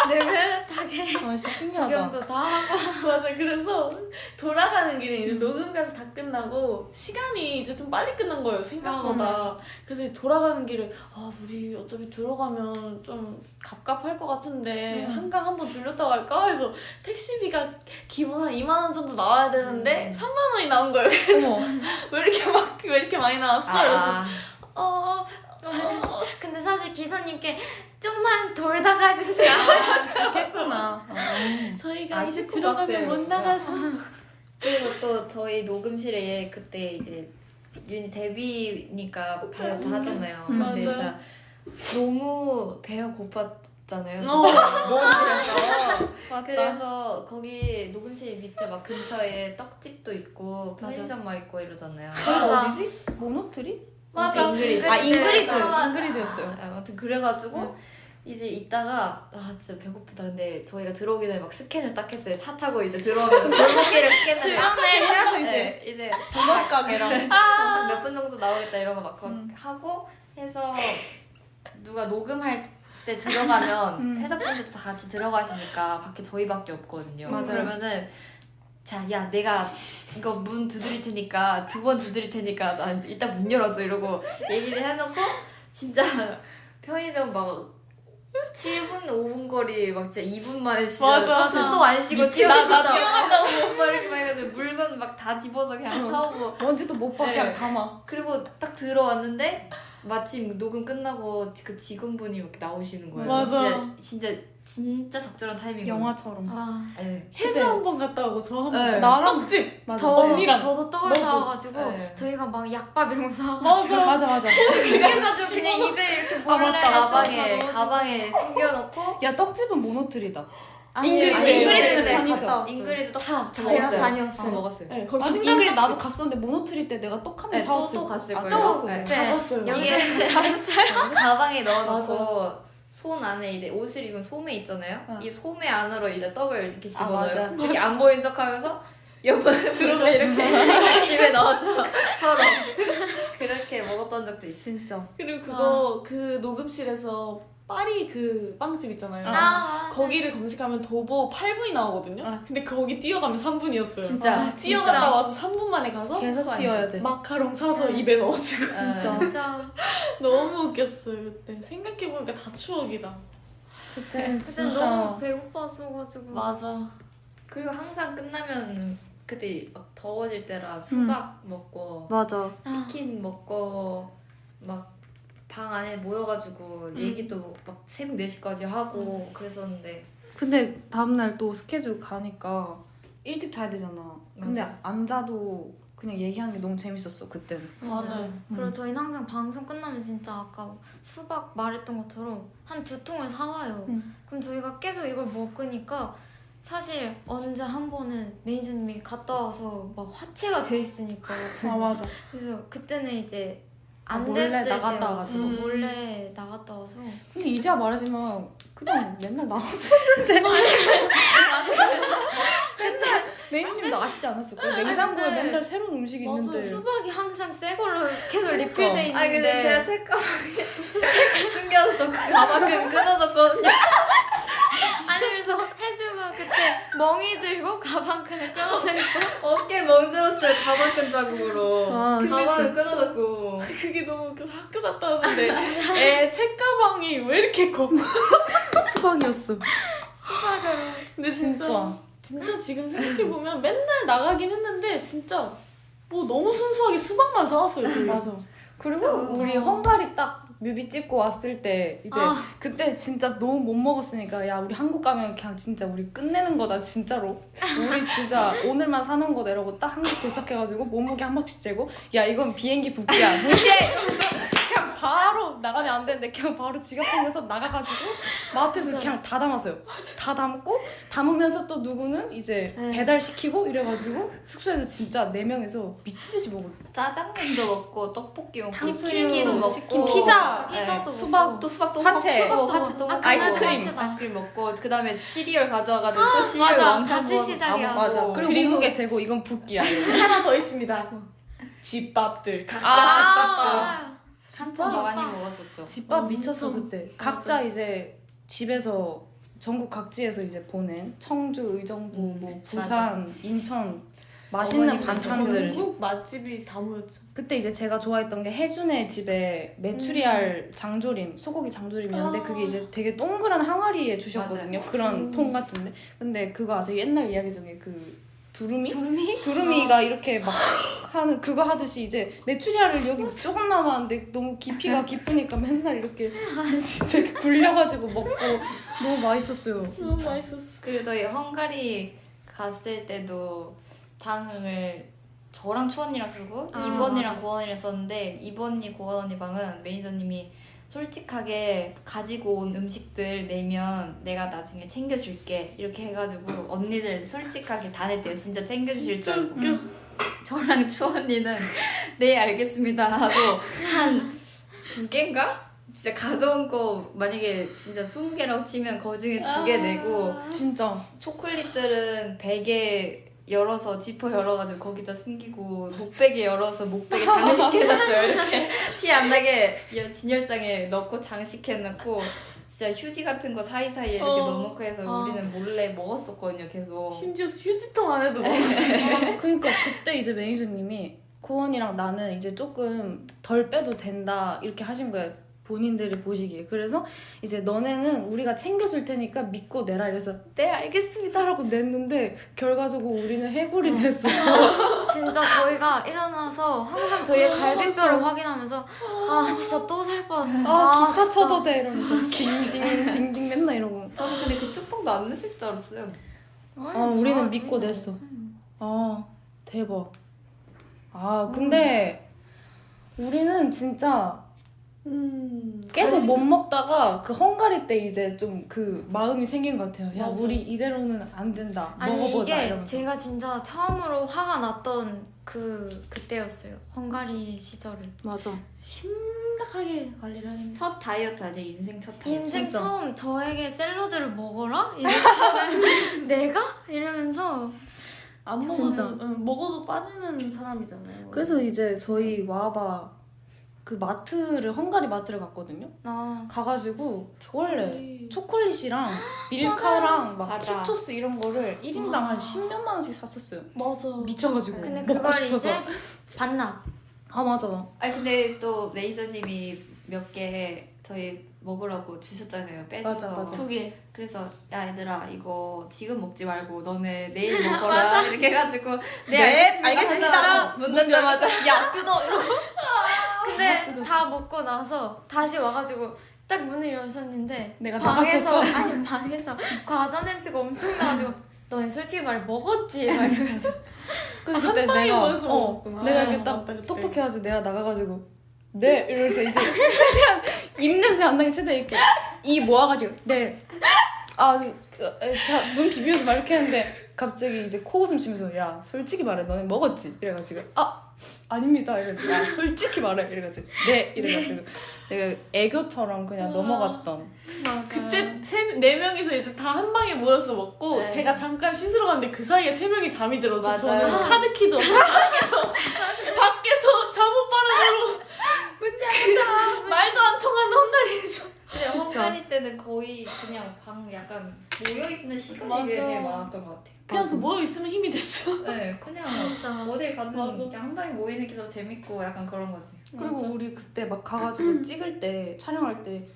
Speaker 3: 느긋하게
Speaker 1: 아, 진짜 신기하다.
Speaker 3: 구경도 다 하고
Speaker 2: 맞아. 그래서 돌아가는 길에 이제 녹음까지 다 끝나고 시간이 이제 좀 빨리 끝난 거예요. 생각보다. 그래서 이제 돌아가는 길에 아 우리 어차피 들어가면 좀 갑갑할 것 같은데
Speaker 1: 음.
Speaker 2: 한강 한번 들렸다 갈까 해서 택시비가 기본 한 2만 원 정도 나와야 되는데
Speaker 4: 음.
Speaker 2: 3만 원이 나온 거예요. 그래서. 왜 이렇게 막 왜 이렇게 많이 나왔어? 그래서
Speaker 4: 아,
Speaker 2: 어,
Speaker 3: 근데 사실 기사님께 좀만 돌다 가주세요
Speaker 1: 그랬구나.
Speaker 2: 저희가
Speaker 4: 아,
Speaker 2: 이제
Speaker 4: 실컷
Speaker 2: 들어가면. 못 나가서
Speaker 4: 그리고 또 저희 녹음실에 그때 이제 유닛 데뷔니까 다이어트 하잖아요.
Speaker 1: 음.
Speaker 4: 근데
Speaker 2: 맞아.
Speaker 4: 진짜 너무 배가 고팠 잖아요.
Speaker 2: 어.
Speaker 4: 녹음실에서. 그래서 거기 녹음실 밑에 막 근처에 떡집도 있고. 편의점 막 있고 이러잖아요.
Speaker 3: 맞아.
Speaker 1: 어디지? 모노트리?
Speaker 2: 맞아.
Speaker 4: 잉그리드.
Speaker 1: 아, 잉그리드. 잉그리드였어요.
Speaker 4: 아무튼 그래가지고 이제 이따가 아 진짜 배고프다 근데 저희가 들어오기 전에 막 스캔을 딱 했어요 차 타고 이제 들어오면서 골목길을 스캔을 막
Speaker 1: 해야죠, 이제.
Speaker 4: 네, 이제
Speaker 1: 도넛 가게랑.
Speaker 4: 몇분 정도 나오겠다 이런 거막
Speaker 1: 음.
Speaker 4: 하고 해서 누가 녹음할 때 들어가면
Speaker 1: 음.
Speaker 4: 회사분들도 다 같이 들어가시니까 밖에 저희밖에 없거든요
Speaker 1: 맞아요.
Speaker 4: 그러면은 자 야 내가 이거 문 두드릴 테니까 두 번 두드릴 테니까 나 일단 문 열어줘 이러고 얘기를 해놓고 진짜 편의점 막 7분 5분 거리 막 진짜 2분 만에 진짜. 숨도 안 쉬고
Speaker 2: 미친 나- 나
Speaker 4: 뛰어가신다고 막 이렇게 물건 막 다 집어서 그냥 사오고
Speaker 1: 먼지도 못 봐,
Speaker 4: 네.
Speaker 1: 그냥 담아.
Speaker 4: 그리고 딱 들어왔는데 마침 녹음 끝나고 그 직원분이 이렇게 나오시는 거예요.
Speaker 2: 맞아.
Speaker 4: 진짜 진짜 진짜 적절한 타이밍.
Speaker 1: 영화처럼.
Speaker 3: 아,
Speaker 4: 네.
Speaker 2: 해수 한번 갔다 오고 저 한 번.
Speaker 4: 네.
Speaker 1: 나랑
Speaker 2: 떡집.
Speaker 1: 맞아.
Speaker 3: 저,
Speaker 2: 언니랑.
Speaker 3: 저도 떡을. 사와가지고
Speaker 4: 네.
Speaker 3: 저희가 막 약밥 이런 거 사와가지고
Speaker 2: 맞아.
Speaker 1: 맞아, 맞아.
Speaker 3: 그래가지고 그냥 입에 이렇게
Speaker 1: 아, 맞다.
Speaker 3: 몰래
Speaker 4: 가방에
Speaker 3: 넣어가지고.
Speaker 4: 가방에 숨겨놓고
Speaker 1: 야, 떡집은 모노트리다.
Speaker 2: 잉그리드.
Speaker 4: 아니, 잉그리드는
Speaker 3: 네,
Speaker 4: 봤어.
Speaker 3: 갔다 왔어요.
Speaker 4: 잉그리드 다저
Speaker 3: 제가. 다녔어요.
Speaker 4: 저 먹었어요.
Speaker 2: 네, 거기
Speaker 1: 아,
Speaker 2: 좀
Speaker 1: 잉그리 나도 갔었는데 모노트리 때 내가 떡한개
Speaker 4: 네, 또,
Speaker 1: 사왔을
Speaker 4: 또 갔을
Speaker 1: 아,
Speaker 4: 거예요.
Speaker 1: 또
Speaker 4: 네.
Speaker 3: 네.
Speaker 2: 가봤어요.
Speaker 3: 영상에서 잘했어요.
Speaker 4: 가방에 넣어놓고 손 안에 이제 옷을 입은 소매 있잖아요.
Speaker 1: 어.
Speaker 4: 이 소매 안으로 이제 떡을 이렇게
Speaker 1: 아.
Speaker 4: 집어넣어요. 이렇게 안 보인 척하면서 옆에 들어가 이렇게 집에 넣어줘 서로 그렇게 먹었던 적도 있어.
Speaker 1: 진짜
Speaker 2: 그리고 그거 그 녹음실에서 파리 그 빵집 있잖아요.
Speaker 1: 아.
Speaker 2: 거기를 검색하면 도보 8분이 나오거든요.
Speaker 1: 아.
Speaker 2: 근데 거기 뛰어가면 3분이었어요.
Speaker 4: 진짜
Speaker 2: 뛰어갔다 와서 3분 만에 가서
Speaker 1: 계속 뛰어야
Speaker 4: 써.
Speaker 1: 돼.
Speaker 2: 마카롱 사서
Speaker 3: 네.
Speaker 2: 입에 넣어주고
Speaker 1: 진짜.
Speaker 3: 진짜.
Speaker 2: 너무 웃겼어요 그때 생각해 보니까 다 추억이다
Speaker 1: 그때 진짜
Speaker 3: 너무 배고팠어가지고.
Speaker 2: 맞아
Speaker 4: 그리고 항상 끝나면 그때 막 더워질 때라 수박 먹고
Speaker 1: 맞아.
Speaker 4: 치킨 먹고 막 방 안에 모여가지고 얘기도 막 새벽 4시까지 하고 그랬었는데
Speaker 1: 근데 다음날 또 스케줄 가니까 일찍 자야 되잖아. 근데
Speaker 4: 맞아.
Speaker 1: 안 자도 그냥 얘기하는 게 너무 재밌었어 그때는.
Speaker 2: 맞아요.
Speaker 3: 그리고 저희는 항상 방송 끝나면 진짜 아까 수박 말했던 것처럼 한 두 통을 사와요.
Speaker 1: 응.
Speaker 3: 그럼 저희가 계속 이걸 먹으니까 사실 언제 한 번은 매니저님이 갔다 와서 막 화채가 돼 있으니까
Speaker 1: 아 맞아.
Speaker 3: 그래서 그때는 이제
Speaker 1: 아,
Speaker 3: 안
Speaker 1: 몰래
Speaker 3: 됐을
Speaker 1: 나갔다 와가지고.
Speaker 2: 음.
Speaker 3: 몰래 나갔다 와서
Speaker 1: 근데 이제야 말하지만 그냥 맨날 나왔었는데. 맨날 메이즈님도 아시지 않았을까요? 냉장고에
Speaker 3: 근데
Speaker 1: 맨날 새로운 음식이
Speaker 2: 맞아,
Speaker 1: 있는데.
Speaker 3: 수박이 항상 새 걸로 계속 리필돼 있는데
Speaker 4: 아니 근데 제가 책가방에 책 숨겨서 좀 가방 끈 끊어졌거든요
Speaker 3: 아니 그래서 혜주가 그때 멍이 들고 가방끈을 끊어져 있고
Speaker 4: 어깨 멍들었어요 가방끈 자국으로
Speaker 1: 아,
Speaker 4: 가방은 끊어졌고
Speaker 2: 그게 너무 웃겨서 학교 갔다 왔는데 애 책가방이 왜 이렇게 커
Speaker 1: 수박이었어.
Speaker 3: 수박으로
Speaker 2: 근데 진짜
Speaker 1: 진짜.
Speaker 2: 진짜 지금 생각해보면 맨날 나가긴 했는데 진짜 뭐 너무 순수하게 수박만 사왔어요 저희
Speaker 1: 맞아. 그리고. 우리 헝가리 딱 뮤비 찍고 왔을 때 이제
Speaker 3: 아.
Speaker 1: 그때 진짜 너무 못 먹었으니까 야 우리 한국 가면 그냥 진짜 우리 끝내는 거다 진짜로. 우리 진짜 오늘만 사는 거다 이러고 딱 한국 도착해가지고 몸무게 한 바퀴 재고 야 이건 비행기 붓기야. 무시해 바로 나가면 안 되는데 그냥 바로 지갑 챙겨서 나가가지고 마트에서 그냥 다 담았어요 다 담고 담으면서 또 누구는 이제
Speaker 3: 네.
Speaker 1: 배달 시키고 이래가지고 숙소에서 진짜 네 명에서 미친 듯이 먹을
Speaker 4: 짜장면도 먹고 떡볶이 먹고 치킨도 먹고
Speaker 1: 치킨, 피자,
Speaker 3: 피자도
Speaker 4: 네,
Speaker 1: 수박,
Speaker 4: 또 수박도. 먹고
Speaker 3: 수박도
Speaker 4: 또
Speaker 3: 먹고.
Speaker 4: 먹고
Speaker 3: 아,
Speaker 1: 아이스크림.
Speaker 3: 화채다.
Speaker 4: 아이스크림 먹고 그 다음에 시리얼 가져와가지고 또 시리얼
Speaker 3: 맞아.
Speaker 4: 왕창
Speaker 3: 다 시작이야.
Speaker 4: 먹고
Speaker 1: 맞아 그리고,
Speaker 2: 그리고-
Speaker 1: 몸무게 재고 이건 붓기야.
Speaker 2: 하나 더 있습니다 집밥들 각자
Speaker 1: 아,
Speaker 2: 집밥
Speaker 3: 맞
Speaker 4: 한참 많이 먹었었죠
Speaker 1: 집밥
Speaker 2: 어,
Speaker 1: 미쳤어. 그때
Speaker 2: 맞아.
Speaker 1: 각자 이제 집에서 전국 각지에서 이제 보낸 청주, 의정부,
Speaker 4: 음,
Speaker 1: 뭐
Speaker 4: 맞아.
Speaker 1: 부산, 인천 맛있는 반찬들
Speaker 2: 전국 맛집이 다 모였죠
Speaker 1: 그때 이제 제가 좋아했던 게 혜준의 집에 메추리알 장조림 소고기 장조림이었는데
Speaker 3: 아.
Speaker 1: 그게 이제 되게 동그란 항아리에 주셨거든요
Speaker 4: 맞아요.
Speaker 1: 그런
Speaker 3: 음.
Speaker 1: 통 같은데 근데 그거 아세요 옛날 이야기 중에 그 두루미
Speaker 3: 두루미?
Speaker 1: 두루미가 이렇게 막 하는 그거 하듯이 이제 메추리알을 여기 조금 남았는데 너무 깊이가 깊으니까 맨날 이렇게 진짜 이렇게 굴려가지고 먹고 너무 맛있었어요.
Speaker 2: 너무 맛있었어
Speaker 4: 그리고 저희 헝가리 갔을 때도 방을 저랑 추언니랑 쓰고
Speaker 3: 아,
Speaker 4: 이번이랑
Speaker 3: 맞아.
Speaker 4: 고원이랑 썼는데 이번이 고원 언니 방은 매니저님이 솔직하게 가지고 온 음식들 내면 내가 나중에 챙겨줄게. 이렇게 해가지고 언니들 솔직하게 다 냈대요. 진짜 챙겨주실 줄 알고
Speaker 2: 웃겨.
Speaker 4: 저랑 추언니는 네 알겠습니다. 하고 한 두 개인가? 진짜 가져온 거 만약에 진짜 20개라고 치면 그 중에 두 개 내고
Speaker 1: 진짜.
Speaker 4: 초콜릿들은 베개 열어서 지퍼 열어가지고 거기다 숨기고 목베개 열어서 목베개 장식해놨어요 이렇게 티 안 나게 여- 진열장에 넣고 장식해놓고 진짜 휴지 같은 거 사이사이에 이렇게
Speaker 2: 어.
Speaker 4: 넣어놓고 해서
Speaker 3: 어.
Speaker 4: 우리는 몰래 먹었었거든요 계속
Speaker 2: 심지어 휴지통 안에도
Speaker 1: 네.
Speaker 2: 넣었어
Speaker 1: 그러니까 그때 이제 매니저님이 고원이랑 나는 이제 조금 덜 빼도 된다 이렇게 하신 거예요. 본인들이 보시기에 그래서 이제 너네는 우리가 챙겨줄 테니까 믿고 내라 이래서 네 알겠습니다 라고 냈는데 결과적으로 우리는 해골이 됐어.
Speaker 3: 진짜 저희가 일어나서 항상 저희의 갈비뼈를 확인하면서 아 진짜 또살 빠졌어.
Speaker 1: 아 기차
Speaker 3: 진짜.
Speaker 1: 쳐도 돼 이러면서 딩딩 딩딩 맨날 이러고
Speaker 4: 저는 근데 그 쪽 방도 안 냈을 줄 알았어요
Speaker 3: 아니,
Speaker 1: 아, 우리는
Speaker 3: 다
Speaker 1: 믿고 냈어. 아 대박 아 근데 우리는 진짜
Speaker 2: 음.
Speaker 1: 계속 못 먹다가 그 헝가리 때 이제 좀 그 마음이 생긴 것 같아요. 야
Speaker 2: 맞아.
Speaker 1: 우리 이대로는 안 된다.
Speaker 3: 아니
Speaker 1: 먹어보자
Speaker 3: 이게
Speaker 1: 이러면서.
Speaker 3: 제가 진짜 처음으로 화가 났던 그 그때였어요. 헝가리 시절을.
Speaker 1: 맞아.
Speaker 2: 심각하게 관리를 하긴
Speaker 4: 첫 다이어트 아니야 인생 첫 다이어트.
Speaker 3: 인생
Speaker 1: 진짜.
Speaker 3: 처음 저에게 샐러드를 먹어라? 이래서 저는 내가? 이러면서
Speaker 2: 안
Speaker 1: 진짜.
Speaker 2: 먹으면 응, 먹어도 빠지는 사람이잖아요.
Speaker 1: 그래서 이제 저희 와봐 그 마트를 헝가리 마트를 갔거든요.
Speaker 3: 나
Speaker 1: 가가지고 원래 초콜릿이랑 밀카랑 막
Speaker 4: 과자.
Speaker 1: 치토스 이런 거를 1인당 한 10몇만 원씩 샀었어요.
Speaker 2: 맞아.
Speaker 1: 미쳐가지고
Speaker 3: 근데
Speaker 1: 먹고
Speaker 3: 그걸
Speaker 1: 싶어서.
Speaker 3: 이제 반납.
Speaker 1: 아 맞아.
Speaker 4: 아니 근데 또 메이저님이 몇 개 저희 먹으라고 주셨잖아요. 빼줘서.
Speaker 1: 맞아, 맞아.
Speaker 2: 두 개.
Speaker 4: 그래서 야 얘들아 이거 지금 먹지 말고 너네 내일 먹어라 이렇게 해가지고 네,
Speaker 1: 알겠습니다. 문 닫자마자 야 뜯어 이러고.
Speaker 3: 근데 다 먹고 나서 다시 와가지고 딱 문을 여셨는데
Speaker 1: 내가
Speaker 3: 방에서. 아니 방에서 과자 냄새가 엄청 나가지고 너네 솔직히 말해 먹었지? 막 이러면서
Speaker 1: 그래서
Speaker 2: 한
Speaker 1: 그때 내가 어,
Speaker 2: 먹었구나.
Speaker 1: 내가
Speaker 2: 아,
Speaker 1: 이렇게 딱
Speaker 2: 맞다, 그때.
Speaker 1: 똑똑해가지고 내가 나가가지고 네 이러면서 이제 최대한 입 냄새 안 나게 최대한 이렇게 이 모아가지고 네아자눈 비비면서 막 이렇게 했는데 갑자기 이제 코 웃음 쉬면서 야 솔직히 말해 너네 먹었지 이래가지고 아 아닙니다 이랬는데 야 솔직히 말해 이래가지고 네 이래가지고 내가 애교처럼 그냥
Speaker 2: 우와.
Speaker 1: 넘어갔던
Speaker 3: 맞아.
Speaker 2: 그때 세, 네 명이서 이제 다 한 방에 모여서 먹고
Speaker 4: 네.
Speaker 2: 제가 잠깐 씻으러 갔는데 그 사이에 세 명이 잠이 들어서
Speaker 4: 맞아요.
Speaker 2: 저는 카드키도 없이 밖에서 밖에서 잠옷바람으로 말도 안 통하는 헝가리에서
Speaker 4: 근데 헝가리 때는 거의 그냥 방 약간 모여 있는 시간이
Speaker 2: 맞아.
Speaker 4: 되게 많았던 것 같아요.
Speaker 2: 그냥 그 모여 있으면 힘이 됐어.
Speaker 4: 네, 그냥
Speaker 3: 진짜.
Speaker 4: 어딜 가든
Speaker 2: 맞아.
Speaker 4: 그냥 한 방에 모이는 게 더 재밌고 약간 그런 거지.
Speaker 1: 그리고
Speaker 2: 맞아.
Speaker 1: 우리 그때 막 가가지고 찍을 때 촬영할 때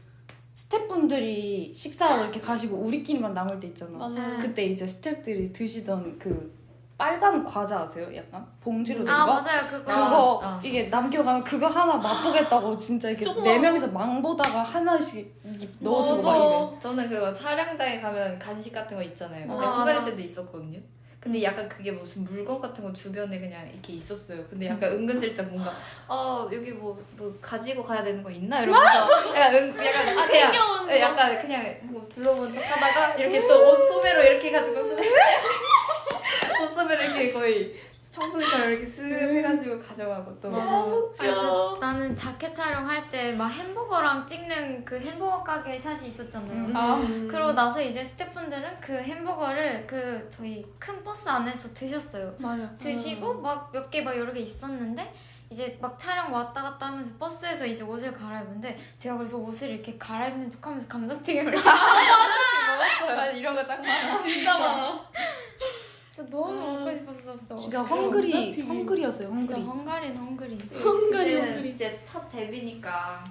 Speaker 1: 스태프분들이 식사하러 이렇게 가시고 우리끼리만 남을 때 있잖아.
Speaker 3: 네.
Speaker 1: 그때 이제 스태프들이 드시던 그 빨간 과자 아세요? 약간 봉지로 된
Speaker 3: 아
Speaker 1: 거?
Speaker 3: 맞아요 그거
Speaker 1: 그거
Speaker 4: 아, 아.
Speaker 1: 이게 남겨가면 그거 하나 맛보겠다고 진짜 이렇게
Speaker 2: 조그만
Speaker 1: 네
Speaker 2: 거.
Speaker 1: 명이서 망 보다가 하나씩 입 넣어주고 막. 이래.
Speaker 4: 저는 그거 촬영장에 가면 간식 같은 거 있잖아요. 근데
Speaker 3: 아,
Speaker 4: 헝가리
Speaker 3: 맞아.
Speaker 4: 때도 있었거든요. 근데 약간 그게 무슨 물건 같은 거 주변에 그냥 이렇게 있었어요. 근데 약간 은근슬쩍 뭔가 어 여기 뭐뭐 가지고 가야 되는 거 있나 이러면서 약간 은 약간 아 그냥
Speaker 2: 거.
Speaker 4: 약간 그냥 뭐 둘러본 척하다가 이렇게 또 옷 소매로 이렇게 가지고 쓱옷 소매로 이렇게 거의 청소기처럼 이렇게 쓱 해가지고 가져가고 또
Speaker 2: 웃겨.
Speaker 3: 나는 자켓 촬영할 때 막 햄버거랑 찍는 그 햄버거 가게 샷이 있었잖아요.
Speaker 4: 아,
Speaker 2: 음.
Speaker 3: 그러고 나서 이제 스태프분들은 그 햄버거를 그 저희 큰 버스 안에서 드셨어요.
Speaker 1: 맞아.
Speaker 3: 드시고 막 몇 개 막 여러 개 있었는데 이제 막 촬영 왔다 갔다 하면서 버스에서 이제 옷을 갈아입는데 제가 그래서 옷을 이렇게 갈아입는 척하면서 감자튀김을
Speaker 4: 맞아 이런 거 딱 많아.
Speaker 2: 진짜 많아.
Speaker 3: 진짜 너무 먹고 싶었었어.
Speaker 1: 진짜 헝그리. 헝그리였어요
Speaker 3: 진짜
Speaker 1: 헝그리.
Speaker 3: 헝그리.
Speaker 2: 헝가리,
Speaker 4: 그때는
Speaker 2: 헝가리.
Speaker 4: 이제 첫 데뷔니까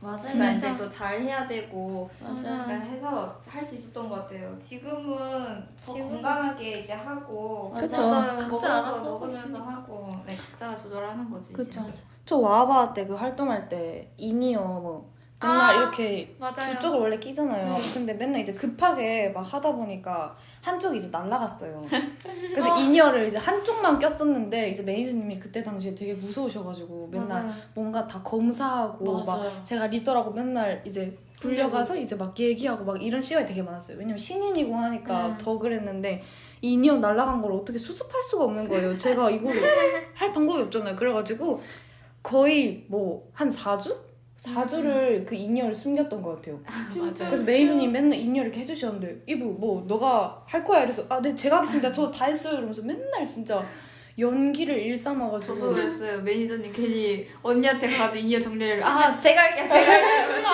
Speaker 3: 맞아요. 진짜.
Speaker 4: 이제 또 잘 해야 되고
Speaker 3: 맞아.
Speaker 4: 해서 할 수 있었던 것 같아요. 지금은 더
Speaker 3: 지금은-
Speaker 4: 건강하게 이제 하고
Speaker 1: 그쵸.
Speaker 3: 맞아요.
Speaker 2: 각자 알아서
Speaker 4: 먹으면서. 하고 네 각자가 조절하는 거지.
Speaker 1: 그쵸.
Speaker 4: 이제.
Speaker 1: 저 와바 때 그 활동할 때 in-ear 뭐 맨날
Speaker 3: 아,
Speaker 1: 이렇게
Speaker 3: 맞아요.
Speaker 1: 두 쪽을 원래 끼잖아요. 근데 맨날 이제 급하게 막 하다 보니까 한쪽이 이제 날라갔어요. 그래서 in-ear를 이제 한쪽만 꼈었는데 이제 매니저님이 그때 당시에 되게 무서우셔가지고 맨날
Speaker 3: 맞아요.
Speaker 1: 뭔가 다 검사하고 막
Speaker 2: 맞아요.
Speaker 1: 제가 리더라고 맨날 이제 불려가서 이제 막 얘기하고 막 이런 시간이 되게 많았어요. 왜냐면 신인이고 하니까
Speaker 3: 네.
Speaker 1: 더 그랬는데 in-ear 날라간 걸 어떻게 수습할 수가 없는 거예요. 제가 이거를 할 방법이 없잖아요. 그래가지고 거의 뭐 한 4주? 4주를 그 in-ear를 숨겼던 것 같아요.
Speaker 2: 진짜.
Speaker 1: 그래서 매니저님 맨날 in-ear 이렇게 해주셨는데 이브 뭐 너가 할 거야 이래서 아네 제가 하겠습니다. 저 다 했어요 이러면서 맨날 진짜 연기를 일삼아가지고
Speaker 4: 저도 그랬어요. 매니저님 괜히 언니한테 가도 in-ear 정리를 아 제가 할게요. 제가 할게요.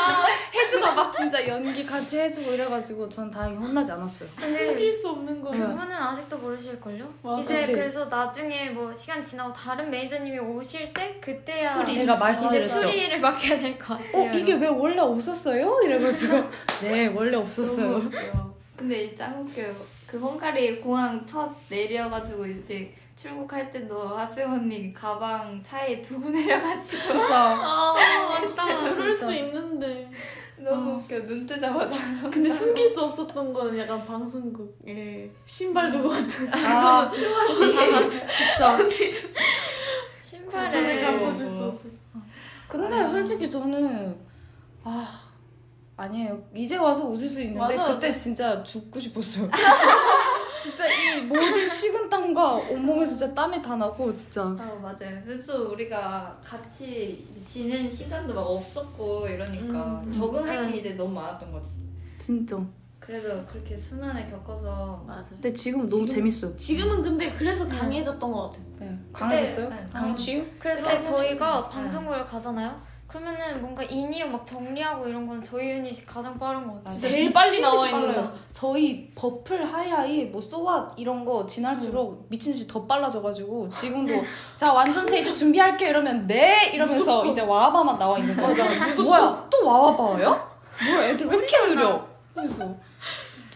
Speaker 1: 해주고 막 진짜 연기 같이 해주고 이래가지고 전 다행히 혼나지 않았어요.
Speaker 3: 근데
Speaker 2: 숨길 수 없는 거.
Speaker 3: 그거는 아직도 모르실걸요?
Speaker 2: 맞아.
Speaker 3: 이제
Speaker 1: 그치.
Speaker 3: 그래서 나중에 뭐 시간 지나고 다른 매니저님이 오실 때 그때야
Speaker 1: 제가
Speaker 3: 이제
Speaker 1: 말씀드렸죠.
Speaker 3: 수리를 맡겨야 될것 같아요.
Speaker 1: 어 이게 왜 원래 없었어요? 이래가지고 네 원래 없었어요.
Speaker 4: 근데 이짱 웃겨요. 그 헝가리 공항 첫 내려가지고 이제 출국할 때도 하승 언니 가방 차에 두고 내려가지고
Speaker 1: 진짜
Speaker 2: 아,
Speaker 3: 맞다.
Speaker 2: 그럴
Speaker 1: 진짜.
Speaker 2: 수 있는데.
Speaker 4: 너무 웃겨. 눈 뜨자마자
Speaker 2: 근데 숨길 수 없었던 거는 약간 방송국에 신발 두고 같은.
Speaker 1: 아
Speaker 3: 진짜
Speaker 2: 전에
Speaker 3: 신발을
Speaker 2: 감싸줄 수 없어.
Speaker 1: 근데
Speaker 3: 아.
Speaker 1: 솔직히 저는 아 아니에요. 이제 와서 웃을 수 있는데
Speaker 2: 맞아.
Speaker 1: 그때 진짜 죽고 싶었어요. 진짜 이 모든 식은 땀과 온몸에 진짜 땀이 다 나고 진짜
Speaker 4: 아 맞아요. 그래서 우리가 같이 지낸 시간도 막 없었고 이러니까
Speaker 1: 음, 음.
Speaker 4: 적응할 게
Speaker 2: 응.
Speaker 4: 이제 너무 많았던 거지.
Speaker 1: 진짜.
Speaker 4: 그래도 그렇게 순환을 겪어서
Speaker 2: 맞아.
Speaker 1: 근데 지금 너무
Speaker 2: 지금-
Speaker 1: 재밌어요.
Speaker 2: 지금은 근데 그래서 강해졌던 것 같아.
Speaker 1: 네. 강하셨어요?
Speaker 4: 네,
Speaker 1: 강치유?
Speaker 3: 그래서
Speaker 4: 그때
Speaker 3: 저희가 방송국을 가잖아요. 그러면은 뭔가 in-ear 막 정리하고 이런 건 저희 유닛이 가장 빠른 것 같아요.
Speaker 1: 진짜
Speaker 2: 제일 빨리
Speaker 1: 미친
Speaker 2: 나와
Speaker 1: 듯이
Speaker 2: 있는
Speaker 1: 빨라요.
Speaker 2: 거.
Speaker 1: 저희 버플 Hi High 뭐 So What 이런 거 지날수록 미친 듯이 더 빨라져가지고 지금도 자 완전체 이제 준비할게요 이러면 네 이러면서
Speaker 2: 무조건.
Speaker 1: 이제 와와바만 나와 있는 거죠. 뭐야 또 와와바야? 뭐야 애들 왜 이렇게 느려? 그래서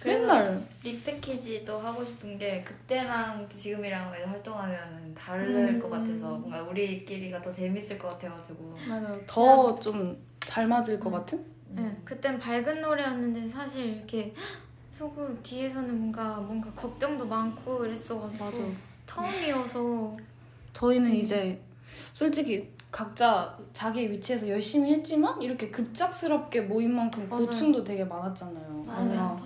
Speaker 4: 그래서
Speaker 1: 맨날
Speaker 4: repackage도 하고 싶은 게 그때랑 지금이랑 활동하면 다를
Speaker 1: 음.
Speaker 4: 것 같아서 뭔가 우리끼리가 더 재밌을 것 같아가지고
Speaker 1: 맞아요. 더 좀 잘 맞을 것 같은?
Speaker 3: 네, 그땐 밝은 노래였는데 사실 이렇게 속으로 뒤에서는 뭔가 뭔가 걱정도 많고 그랬어가지고 처음이어서
Speaker 1: 저희는
Speaker 3: 음.
Speaker 1: 이제 솔직히 각자 자기 위치에서 열심히 했지만 이렇게 급작스럽게 모인 만큼
Speaker 3: 맞아요.
Speaker 1: 고충도 되게 많았잖아요.
Speaker 3: 맞아요.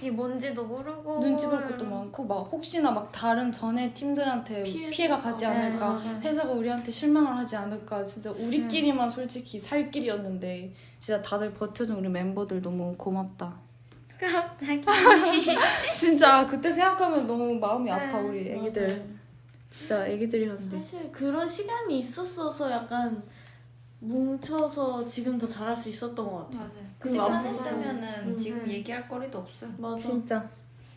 Speaker 3: 이게 뭔지도 모르고
Speaker 1: 눈치 볼 것도 많고 막 혹시나 막 다른 전에 팀들한테
Speaker 2: 피해
Speaker 1: 피해가 가지
Speaker 3: 네,
Speaker 1: 않을까
Speaker 3: 맞아요.
Speaker 1: 회사가 우리한테 실망을 하지 않을까 진짜 우리끼리만 솔직히 살 길이었는데 진짜 다들 버텨준 우리 멤버들 너무 고맙다
Speaker 3: 갑자기
Speaker 1: 진짜 그때 생각하면 너무 마음이 아파
Speaker 3: 네,
Speaker 1: 우리 애기들
Speaker 2: 맞아요.
Speaker 1: 진짜 애기들이었는데
Speaker 2: 사실 그런 시간이 있었어서 약간 뭉쳐서 지금 더 잘할 수 있었던 것 같아.
Speaker 4: 맞아요.
Speaker 2: 그리고
Speaker 4: 그때
Speaker 2: 앞으로-
Speaker 4: 했으면은
Speaker 2: 음.
Speaker 4: 지금 얘기할 거리도 없어요.
Speaker 2: 맞아.
Speaker 1: 진짜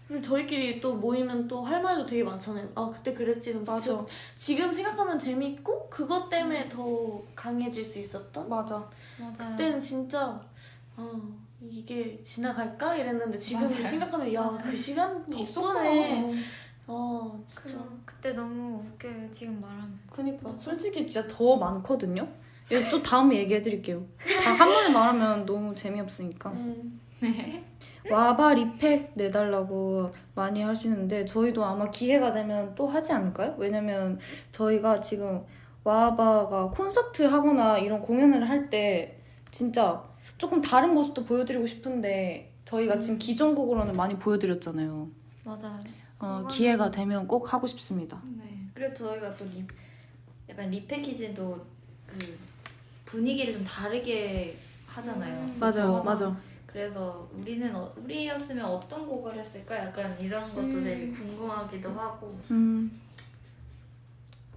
Speaker 2: 그리고 저희끼리 또 모이면 또 할 말도 되게 많잖아요. 아 그때 그랬지.
Speaker 1: 맞아
Speaker 2: 지금 생각하면 재밌고 그것 때문에 더 강해질 수 있었던.
Speaker 1: 맞아
Speaker 3: 맞아요.
Speaker 2: 그때는 진짜 어 이게 지나갈까 이랬는데 지금
Speaker 4: 맞아요.
Speaker 2: 생각하면 야 그 시간. 덕분에 어 진짜
Speaker 3: 그, 그때 너무 웃겨요 지금 말하면.
Speaker 1: 그니까 솔직히 진짜 더 많거든요 이거 또 다음에 얘기해드릴게요 다 한 번에 말하면 너무 재미없으니까
Speaker 2: 음.
Speaker 1: 와바 리팩 내달라고 많이 하시는데 저희도 아마 기회가 되면 또 하지 않을까요? 왜냐면 저희가 지금 와바가 콘서트 하거나 이런 공연을 할 때 진짜 조금 다른 모습도 보여드리고 싶은데 저희가 지금
Speaker 2: 음.
Speaker 1: 기존 곡으로는 많이 보여드렸잖아요.
Speaker 3: 맞아요.
Speaker 1: 어, 기회가 되면 꼭 하고 싶습니다.
Speaker 4: 네. 그리고 저희가 또 리, 약간 리패키지도 그 분위기를 좀 다르게 하잖아요.
Speaker 3: 음,
Speaker 1: 맞아요,
Speaker 3: 맞아.
Speaker 1: 맞아.
Speaker 4: 그래서 우리는 어, 우리였으면 어떤 곡을 했을까? 약간 이런 것도
Speaker 3: 음.
Speaker 4: 되게 궁금하기도 하고.
Speaker 1: 음.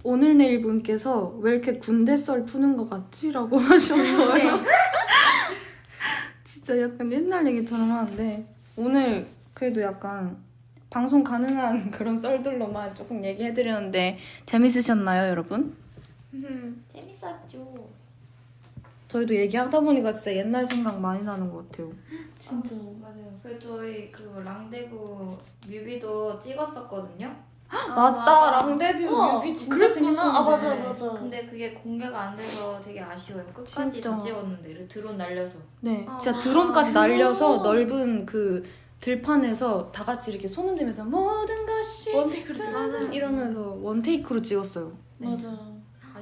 Speaker 1: 오늘 내일 분께서 왜 이렇게 군대 썰 푸는 것 같지라고 하셨어요. 진짜 약간 옛날 얘기처럼 하는데 오늘 그래도 약간 방송 가능한 그런 썰들로만 조금 얘기해드렸는데 재밌으셨나요, 여러분?
Speaker 3: 음,
Speaker 4: 재밌었죠.
Speaker 1: 저희도 얘기하다 보니까 진짜 옛날 생각 많이 나는 것 같아요.
Speaker 2: 진짜
Speaker 4: 아, 맞아요. 그 저희 그 랑데부 뮤비도 찍었었거든요.
Speaker 3: 아,
Speaker 1: 맞다, 랑데뷔
Speaker 2: 어,
Speaker 1: 뮤비 진짜
Speaker 2: 그랬구나.
Speaker 1: 재밌었는데.
Speaker 2: 아, 맞아,
Speaker 4: 네.
Speaker 2: 맞아.
Speaker 4: 근데 그게 공개가 안 돼서 되게 아쉬워요. 끝까지
Speaker 1: 진짜.
Speaker 4: 다 찍었는데 이렇게 드론 날려서.
Speaker 1: 네,
Speaker 3: 아,
Speaker 1: 진짜 드론까지
Speaker 2: 드론.
Speaker 1: 날려서 넓은 그 들판에서 다 같이 이렇게 손 흔들면서 모든 것이
Speaker 2: one take로 찍었어.
Speaker 3: 맞아.
Speaker 1: 이러면서 one take로 찍었어요.
Speaker 4: 네.
Speaker 2: 맞아.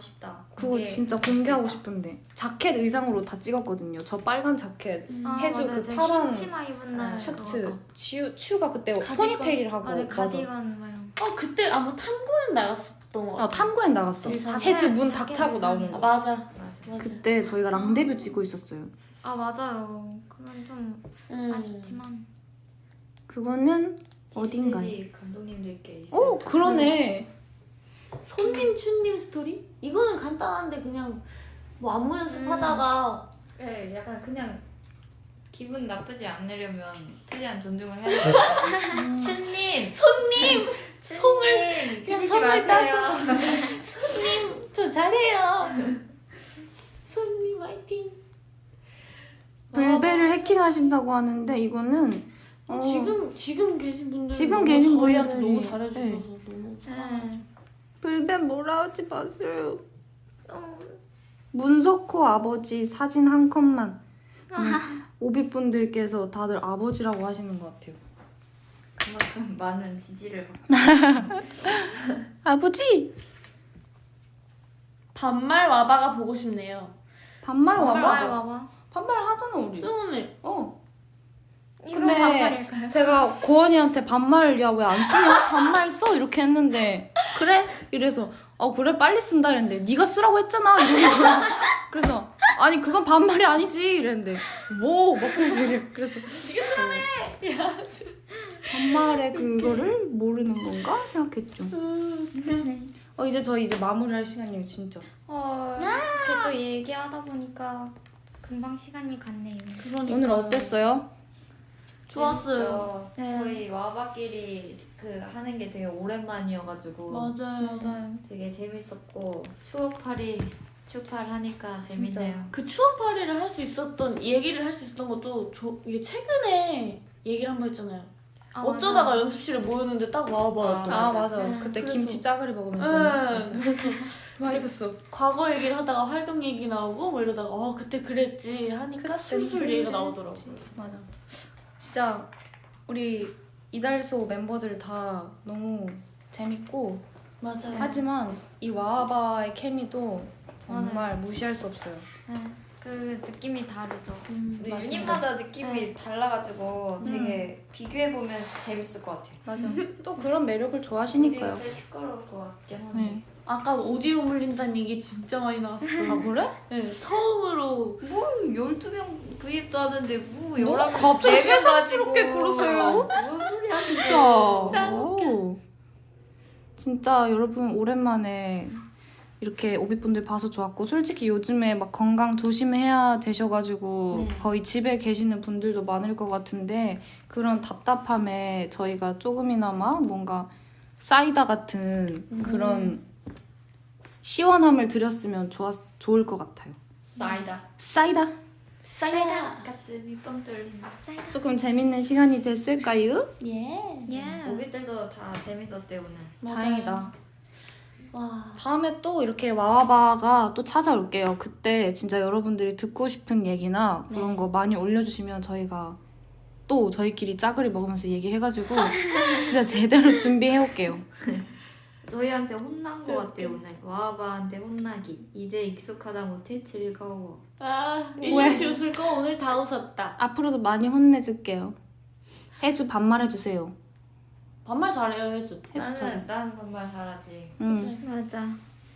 Speaker 4: 아쉽다.
Speaker 1: 그거 진짜 공개하고 싶은데 자켓 의상으로 다 찍었거든요. 저 빨간 자켓,
Speaker 3: 아,
Speaker 1: 해주
Speaker 3: 맞아요. 그저
Speaker 1: 파란
Speaker 3: 흰 치마 입은 날
Speaker 1: 셔츠. 치유 치유가 그때
Speaker 3: 가디건.
Speaker 1: 포니테일 하고
Speaker 3: 아, 네. 가디건 막 이런. 거.
Speaker 2: 어 그때 아마 탐구엔 나갔었던 것 같아.
Speaker 1: 아 탐구엔 나갔어.
Speaker 2: 의상.
Speaker 1: 해주 문 박차고 나오는.
Speaker 2: 아,
Speaker 1: 거.
Speaker 2: 맞아.
Speaker 4: 맞아.
Speaker 2: 맞아.
Speaker 1: 그때 저희가 랑데뷰 찍고 있었어요.
Speaker 3: 아 맞아요. 그건 좀
Speaker 2: 음.
Speaker 3: 아쉽지만.
Speaker 1: 그거는 어딘가요?
Speaker 4: 감독님들께 있어요.
Speaker 1: 오 그러네.
Speaker 2: 손님 춘님 스토리? 이거는 간단한데 그냥 뭐 안무 연습하다가
Speaker 4: 네, 약간 그냥 기분 나쁘지 않으려면 최대한 존중을 해야 돼요. 춘님,
Speaker 2: 손님
Speaker 4: 송을
Speaker 2: 그냥 선물 따서 손님 저 잘해요. 손님 화이팅.
Speaker 1: 불배를 해킹하신다고 하는데 이거는
Speaker 2: 어,
Speaker 1: 어,
Speaker 2: 지금 지금 계신 분들
Speaker 1: 지금 계신 분들이,
Speaker 2: 너무 잘해주셔서
Speaker 1: 네.
Speaker 2: 너무 사랑하죠.
Speaker 3: 네.
Speaker 1: 불배 뭐라 하지 마세요. 문석호 아버지 사진 한 컷만. 음, 오비분들께서 다들 아버지라고 하시는 것 같아요.
Speaker 4: 그만큼 많은 지지를 받고
Speaker 1: 아버지!
Speaker 2: 반말 와바가 보고 싶네요.
Speaker 1: 반말
Speaker 3: 반말
Speaker 1: 와봐?
Speaker 3: 와봐.
Speaker 1: 반말 하잖아 우리.
Speaker 2: 승훈이
Speaker 1: 어. 근데
Speaker 3: 반말일까요?
Speaker 1: 제가 고원이한테 반말 야왜 안 쓰냐? 반말 써 이렇게 했는데 그래? 이래서 어 그래 빨리 쓴다 이랬는데 네가 쓰라고 했잖아 거야. 그래서 아니 그건 반말이 아니지 이랬는데 뭐 먹고 이래. 그래서
Speaker 2: 네가 쓰라며. 야.
Speaker 1: 반말의 그거를 모르는 건가 생각했죠.
Speaker 2: 음.
Speaker 1: 어 이제 저희 이제 마무리할 시간이에요 진짜.
Speaker 3: 어, 이렇게 또 얘기하다 보니까 금방 시간이 갔네요.
Speaker 2: 그러니까.
Speaker 1: 오늘 어땠어요?
Speaker 2: 좋았어요.
Speaker 3: 네.
Speaker 4: 저희 와바끼리 그 하는 게 되게 오랜만이어가지고
Speaker 2: 맞아요.
Speaker 3: 맞아요.
Speaker 4: 되게 재밌었고 추억팔이 추팔 하니까 재밌네요.
Speaker 2: 그 추억 파리를 할 수 있었던 얘기를 할 수 있었던 것도 저, 이게 최근에 얘기를 한 번 했잖아요.
Speaker 3: 아,
Speaker 2: 어쩌다가
Speaker 3: 맞아요.
Speaker 2: 연습실에 모였는데 딱 와봐요.
Speaker 4: 아,
Speaker 1: 아
Speaker 4: 맞아.
Speaker 1: 맞아.
Speaker 3: 네.
Speaker 1: 그때
Speaker 2: 그래서-
Speaker 1: 김치 짜글이 먹으면서
Speaker 2: 응. 그래서
Speaker 1: 맛있었어.
Speaker 2: 과거 얘기를 하다가 활동 얘기 나오고 뭐 이러다가 어 그때 그랬지 하니까 술술 얘기가 나오더라고.
Speaker 1: 맞아. 진짜 우리 이달소 멤버들 다 너무 재밌고
Speaker 2: 맞아요.
Speaker 1: 하지만 이 와바의 케미도 정말 무시할 수 없어요.
Speaker 3: 네, 그 느낌이 다르죠.
Speaker 2: 음,
Speaker 4: 근데
Speaker 1: 맞습니다.
Speaker 4: 유닛마다 느낌이 달라가지고 되게 비교해 보면 재밌을 것 같아요.
Speaker 1: 맞아. 또 그런 매력을 좋아하시니까요.
Speaker 4: 우리 시끄러울 것 같긴 한데.
Speaker 1: 네.
Speaker 2: 아까 오디오 물린다는 얘기 진짜 많이 나왔어요.
Speaker 1: 아 그래?
Speaker 2: 네, 처음으로
Speaker 4: 뭘 12명 V입도 하는데
Speaker 1: 뭐뭐
Speaker 4: 11명
Speaker 1: 갑자기
Speaker 4: 4명
Speaker 1: 새삼스럽게
Speaker 4: 가지고
Speaker 1: 그러세요?
Speaker 4: 무슨 소리 하시는
Speaker 1: 진짜.
Speaker 2: 짱
Speaker 1: 오. 진짜 여러분 오랜만에 이렇게 오비분들 봐서 좋았고 솔직히 요즘에 막 건강 조심해야 되셔가지고
Speaker 2: 네.
Speaker 1: 거의 집에 계시는 분들도 많을 것 같은데 그런 답답함에 저희가 조금이나마 뭔가 사이다 같은 그런 시원함을 드렸으면 좋았 좋을 것 같아요.
Speaker 4: 사이다.
Speaker 1: 사이다
Speaker 2: 사이다.
Speaker 4: 가슴이 뻥 뚫린다.
Speaker 3: 사이다.
Speaker 1: 조금 재밌는 시간이 됐을까요?
Speaker 2: 예.
Speaker 3: 예.
Speaker 4: 오비들도 다 재밌었대 오늘.
Speaker 2: 맞아요.
Speaker 1: 다행이다.
Speaker 2: 와.
Speaker 1: 다음에 또 이렇게 와와바가 또 찾아올게요. 그때 진짜 여러분들이 듣고 싶은 얘기나 그런
Speaker 2: 네.
Speaker 1: 거 많이 올려주시면 저희가 또 저희끼리 짜그리 먹으면서 얘기해가지고 진짜 제대로 준비해올게요.
Speaker 4: 저희한테 혼난 거
Speaker 2: 진짜
Speaker 4: 같대 오늘. 와바한테 혼나기. 이제 익숙하다 못해 즐거워.
Speaker 2: 아,
Speaker 1: 왜?
Speaker 2: 1년치 웃을 거 오늘 다 웃었다.
Speaker 1: 앞으로도 많이 혼내줄게요. 해주 반말해주세요.
Speaker 2: 반말 잘해요.
Speaker 1: 해주 잘.
Speaker 4: 나는 나는 반말 잘하지.
Speaker 1: 응
Speaker 3: 맞아.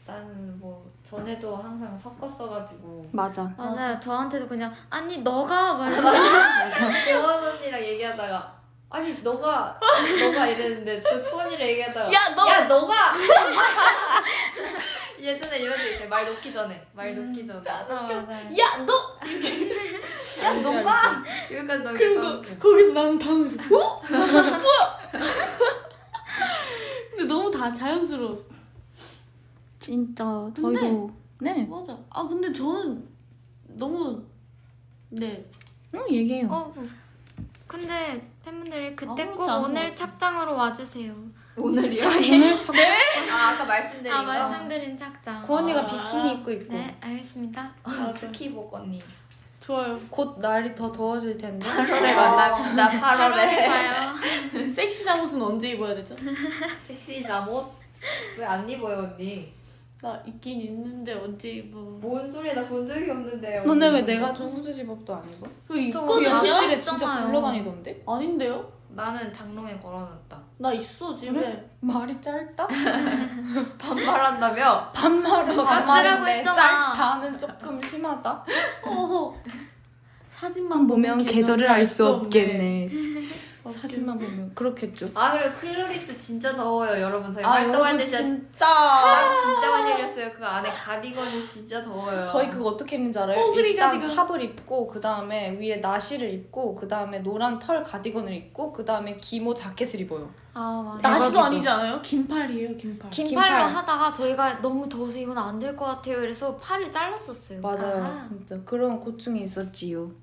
Speaker 4: 나는 뭐 전에도 항상 섞었어가지고
Speaker 1: 맞아.
Speaker 3: 맞아요. 저한테도 그냥 아니 너가 말하지.
Speaker 4: 대원 언니랑 얘기하다가 아니 너가 너가 이랬는데 또 추원이랑 얘기하다가
Speaker 2: 야, 너!
Speaker 4: 야 너가 예전에 이런 적 있어요 말 놓기 전에 말 놓기 전에
Speaker 3: 아.
Speaker 2: 야, 너!
Speaker 4: 야 너가 여기까지 나오겠다
Speaker 2: 그리고 거기서 나는 당황해서 어? 뭐야? 근데 너무 다 자연스러웠어.
Speaker 1: 진짜 저희도 네.
Speaker 2: 맞아. 아, 근데 저는 너무 네.
Speaker 1: 응 얘기해요.
Speaker 3: 어, 근데 팬분들이 그때
Speaker 2: 꼭것
Speaker 3: 오늘. 착장으로 와주세요.
Speaker 4: 오늘이요?
Speaker 1: 오늘
Speaker 4: 첫아 아까 말씀드린
Speaker 3: 아
Speaker 4: 거
Speaker 3: 말씀드린 착장.
Speaker 1: 고언니가
Speaker 2: 아.
Speaker 1: 비키니 입고 있고
Speaker 3: 네 알겠습니다.
Speaker 4: 어, 스키복 언니
Speaker 2: 좋아요.
Speaker 1: 곧 날이 더 더워질 텐데
Speaker 4: 8월에 만납시다 8월에
Speaker 3: 봐요.
Speaker 2: 섹시 잠옷은 언제 입어야 되죠?
Speaker 4: 섹시 잠옷 왜 안 입어요 언니
Speaker 2: 나 있긴 있는데 언제 입어?
Speaker 4: 뭔 소리야 나 본 적이 없는데
Speaker 1: 너네 왜. 내가 준 후드 집업도 안 입어?
Speaker 3: 그저
Speaker 2: 입거든요?
Speaker 3: 우리
Speaker 1: 연습실에
Speaker 3: 안
Speaker 1: 진짜. 굴러다니던데?
Speaker 2: 아닌데요?
Speaker 4: 나는 장롱에 걸어놨다
Speaker 2: 나 있어 집에.
Speaker 1: 그래? 말이 짧다?
Speaker 4: 반말한다며?
Speaker 1: 반말은
Speaker 3: 쓰라고
Speaker 1: 반말인데
Speaker 3: 했잖아.
Speaker 1: 짧다는 조금 심하다?
Speaker 2: 어. 사진만
Speaker 1: 보면 계절을 알 수 없겠네
Speaker 2: 없겠네.
Speaker 1: 사진만 보면 그렇겠죠
Speaker 4: 아 그리고 클로리스 진짜 더워요 여러분 저희
Speaker 1: 아
Speaker 4: 활동할 때 진짜
Speaker 1: 진짜
Speaker 4: 많이 흘렸어요 그 안에 가디건이 진짜 더워요
Speaker 1: 저희 그거 어떻게 입는지 알아요?
Speaker 2: 뽀글이
Speaker 1: 일단
Speaker 2: 가디건.
Speaker 1: 탑을 입고 그 다음에 위에 나시를 입고 그 다음에 노란 털 가디건을 입고 그 다음에 기모 자켓을 입어요
Speaker 3: 아 맞아.
Speaker 2: 나시도. 아니지 않아요? 긴팔이에요 긴팔.
Speaker 3: 긴팔로
Speaker 1: 긴팔.
Speaker 3: 하다가 저희가 너무 더워서 이건 안 될 것 같아요. 그래서 팔을 잘랐었어요.
Speaker 1: 맞아요
Speaker 3: 아.
Speaker 1: 진짜 그런 고충이 있었지요
Speaker 4: 네.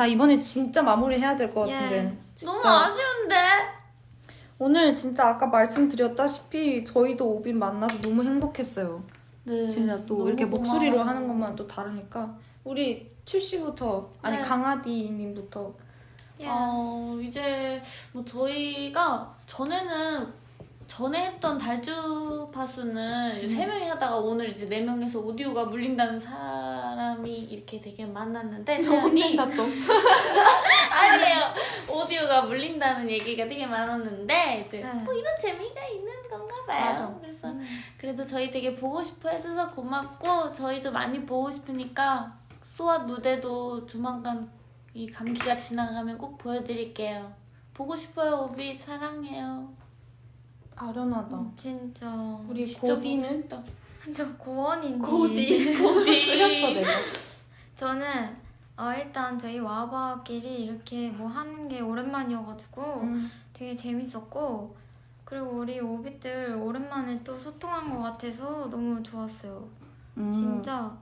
Speaker 1: 자 이번에 진짜 마무리 해야 될것
Speaker 3: 예.
Speaker 1: 같은데
Speaker 2: 너무
Speaker 1: 진짜
Speaker 2: 아쉬운데.
Speaker 1: 오늘 진짜 아까 말씀드렸다시피 저희도 오빈 만나서 너무 행복했어요
Speaker 2: 네.
Speaker 1: 진짜 또
Speaker 2: 너무
Speaker 1: 이렇게. 목소리로 하는 것만 또 다르니까 우리 출시부터 아니
Speaker 2: 네.
Speaker 1: 강아디님부터
Speaker 3: 예.
Speaker 2: 어 이제 뭐 저희가 전에는 전에 했던 달주 파수는 세 명이 하다가 오늘 이제 네 명에서 오디오가 물린다는 사람이 이렇게 되게 많았는데 세연이
Speaker 1: 또.
Speaker 2: 아니에요 오디오가 물린다는 얘기가 되게 많았는데 이제
Speaker 3: 네.
Speaker 2: 뭐 이런 재미가 있는 건가 봐요.
Speaker 1: 맞아.
Speaker 2: 그래서 그래도 저희 되게 보고 싶어 해줘서 고맙고 저희도 많이 보고 싶으니까 소아 무대도 조만간 이 감기가 지나가면 꼭 보여드릴게요. 보고 싶어요 오비 사랑해요.
Speaker 1: 아련하다.
Speaker 3: 진짜
Speaker 1: 우리
Speaker 2: 진짜 보고
Speaker 1: 고디는.
Speaker 3: 저 고원인데
Speaker 2: 고디 고디
Speaker 1: 줄였어 내가.
Speaker 3: 저는 어, 일단 저희 와바끼리 이렇게 뭐 하는 게 오랜만이어가지고
Speaker 1: 음.
Speaker 3: 되게 재밌었고 그리고 우리 오빛들 오랜만에 또 소통한 것 같아서 너무 좋았어요.
Speaker 1: 음.
Speaker 3: 진짜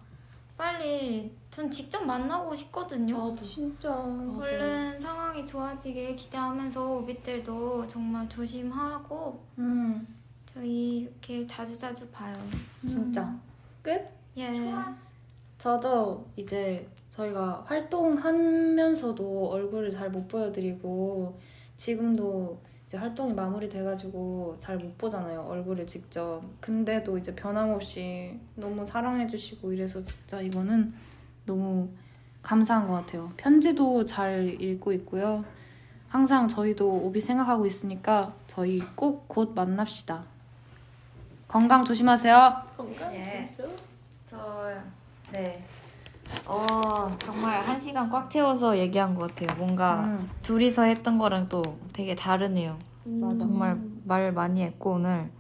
Speaker 3: 빨리 전 직접 만나고 싶거든요.
Speaker 2: 나도
Speaker 1: 진짜.
Speaker 3: 얼른 상황이 좋아지길 기대하면서 오빛들도 정말 조심하고
Speaker 1: 음.
Speaker 3: 저희 이렇게 자주자주 봐요.
Speaker 1: 진짜. 끝?
Speaker 3: 예.
Speaker 1: 저도 이제 저희가 활동하면서도 얼굴을 잘 못 보여드리고 지금도 이제 활동이 마무리돼가지고 잘 못 보잖아요 얼굴을 직접 근데도 이제 변함없이 너무 사랑해주시고 이래서 진짜 이거는 너무 감사한 것 같아요 편지도 잘 읽고 있고요 항상 저희도 오비 생각하고 있으니까 저희 꼭 곧 만납시다 건강 조심하세요
Speaker 2: 건강
Speaker 4: 예.
Speaker 2: 진짜?
Speaker 4: 저 네. 어 정말 한 시간 꽉 채워서 얘기한 것 같아요. 뭔가
Speaker 1: 음,
Speaker 4: 둘이서 했던 거랑 또 되게 다르네요.
Speaker 1: 맞아.
Speaker 4: 정말 말 많이 했고 오늘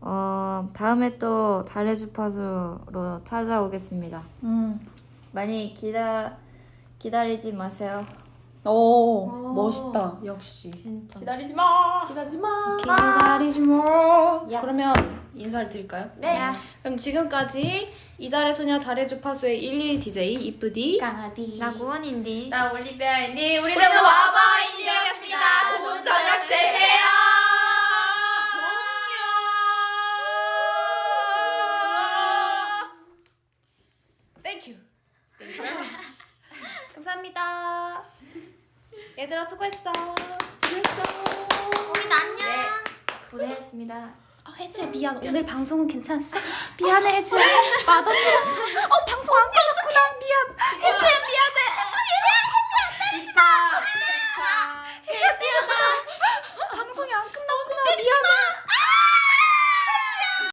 Speaker 4: 어 다음에 또 달의 주파수로 찾아오겠습니다.
Speaker 1: 음.
Speaker 4: 많이 기다 기다리지 마세요.
Speaker 1: 오,
Speaker 3: 오.
Speaker 1: 멋있다. 역시.
Speaker 4: 진짜.
Speaker 2: 기다리지 마. 기다리지 마.
Speaker 1: 기다리지 마.
Speaker 2: 야.
Speaker 1: 그러면 인사를 드릴까요?
Speaker 2: 네.
Speaker 3: 야.
Speaker 1: 그럼 지금까지 이달의 소녀 달의 주파수의 11 DJ 이쁘디
Speaker 2: 강아디.
Speaker 3: 나 고원인데.
Speaker 4: 나 올리비아인디 우리는
Speaker 2: 우리는
Speaker 4: 와바인디였습니다. 좋은 저녁 되세요.
Speaker 1: Thank you. 감사합니다. 얘들아 수고했어.
Speaker 3: 우리 안녕.
Speaker 4: 고생했습니다.
Speaker 1: 어, 혜주야 미안. 오늘 방송은 괜찮았어? 미안해 혜주야. 맛없었어. 어 방송 안 꺼졌구나. 미안. 혜주야 미안해.
Speaker 4: 집합.
Speaker 1: 혜주야 방송이 안 끝났구나. 미안해.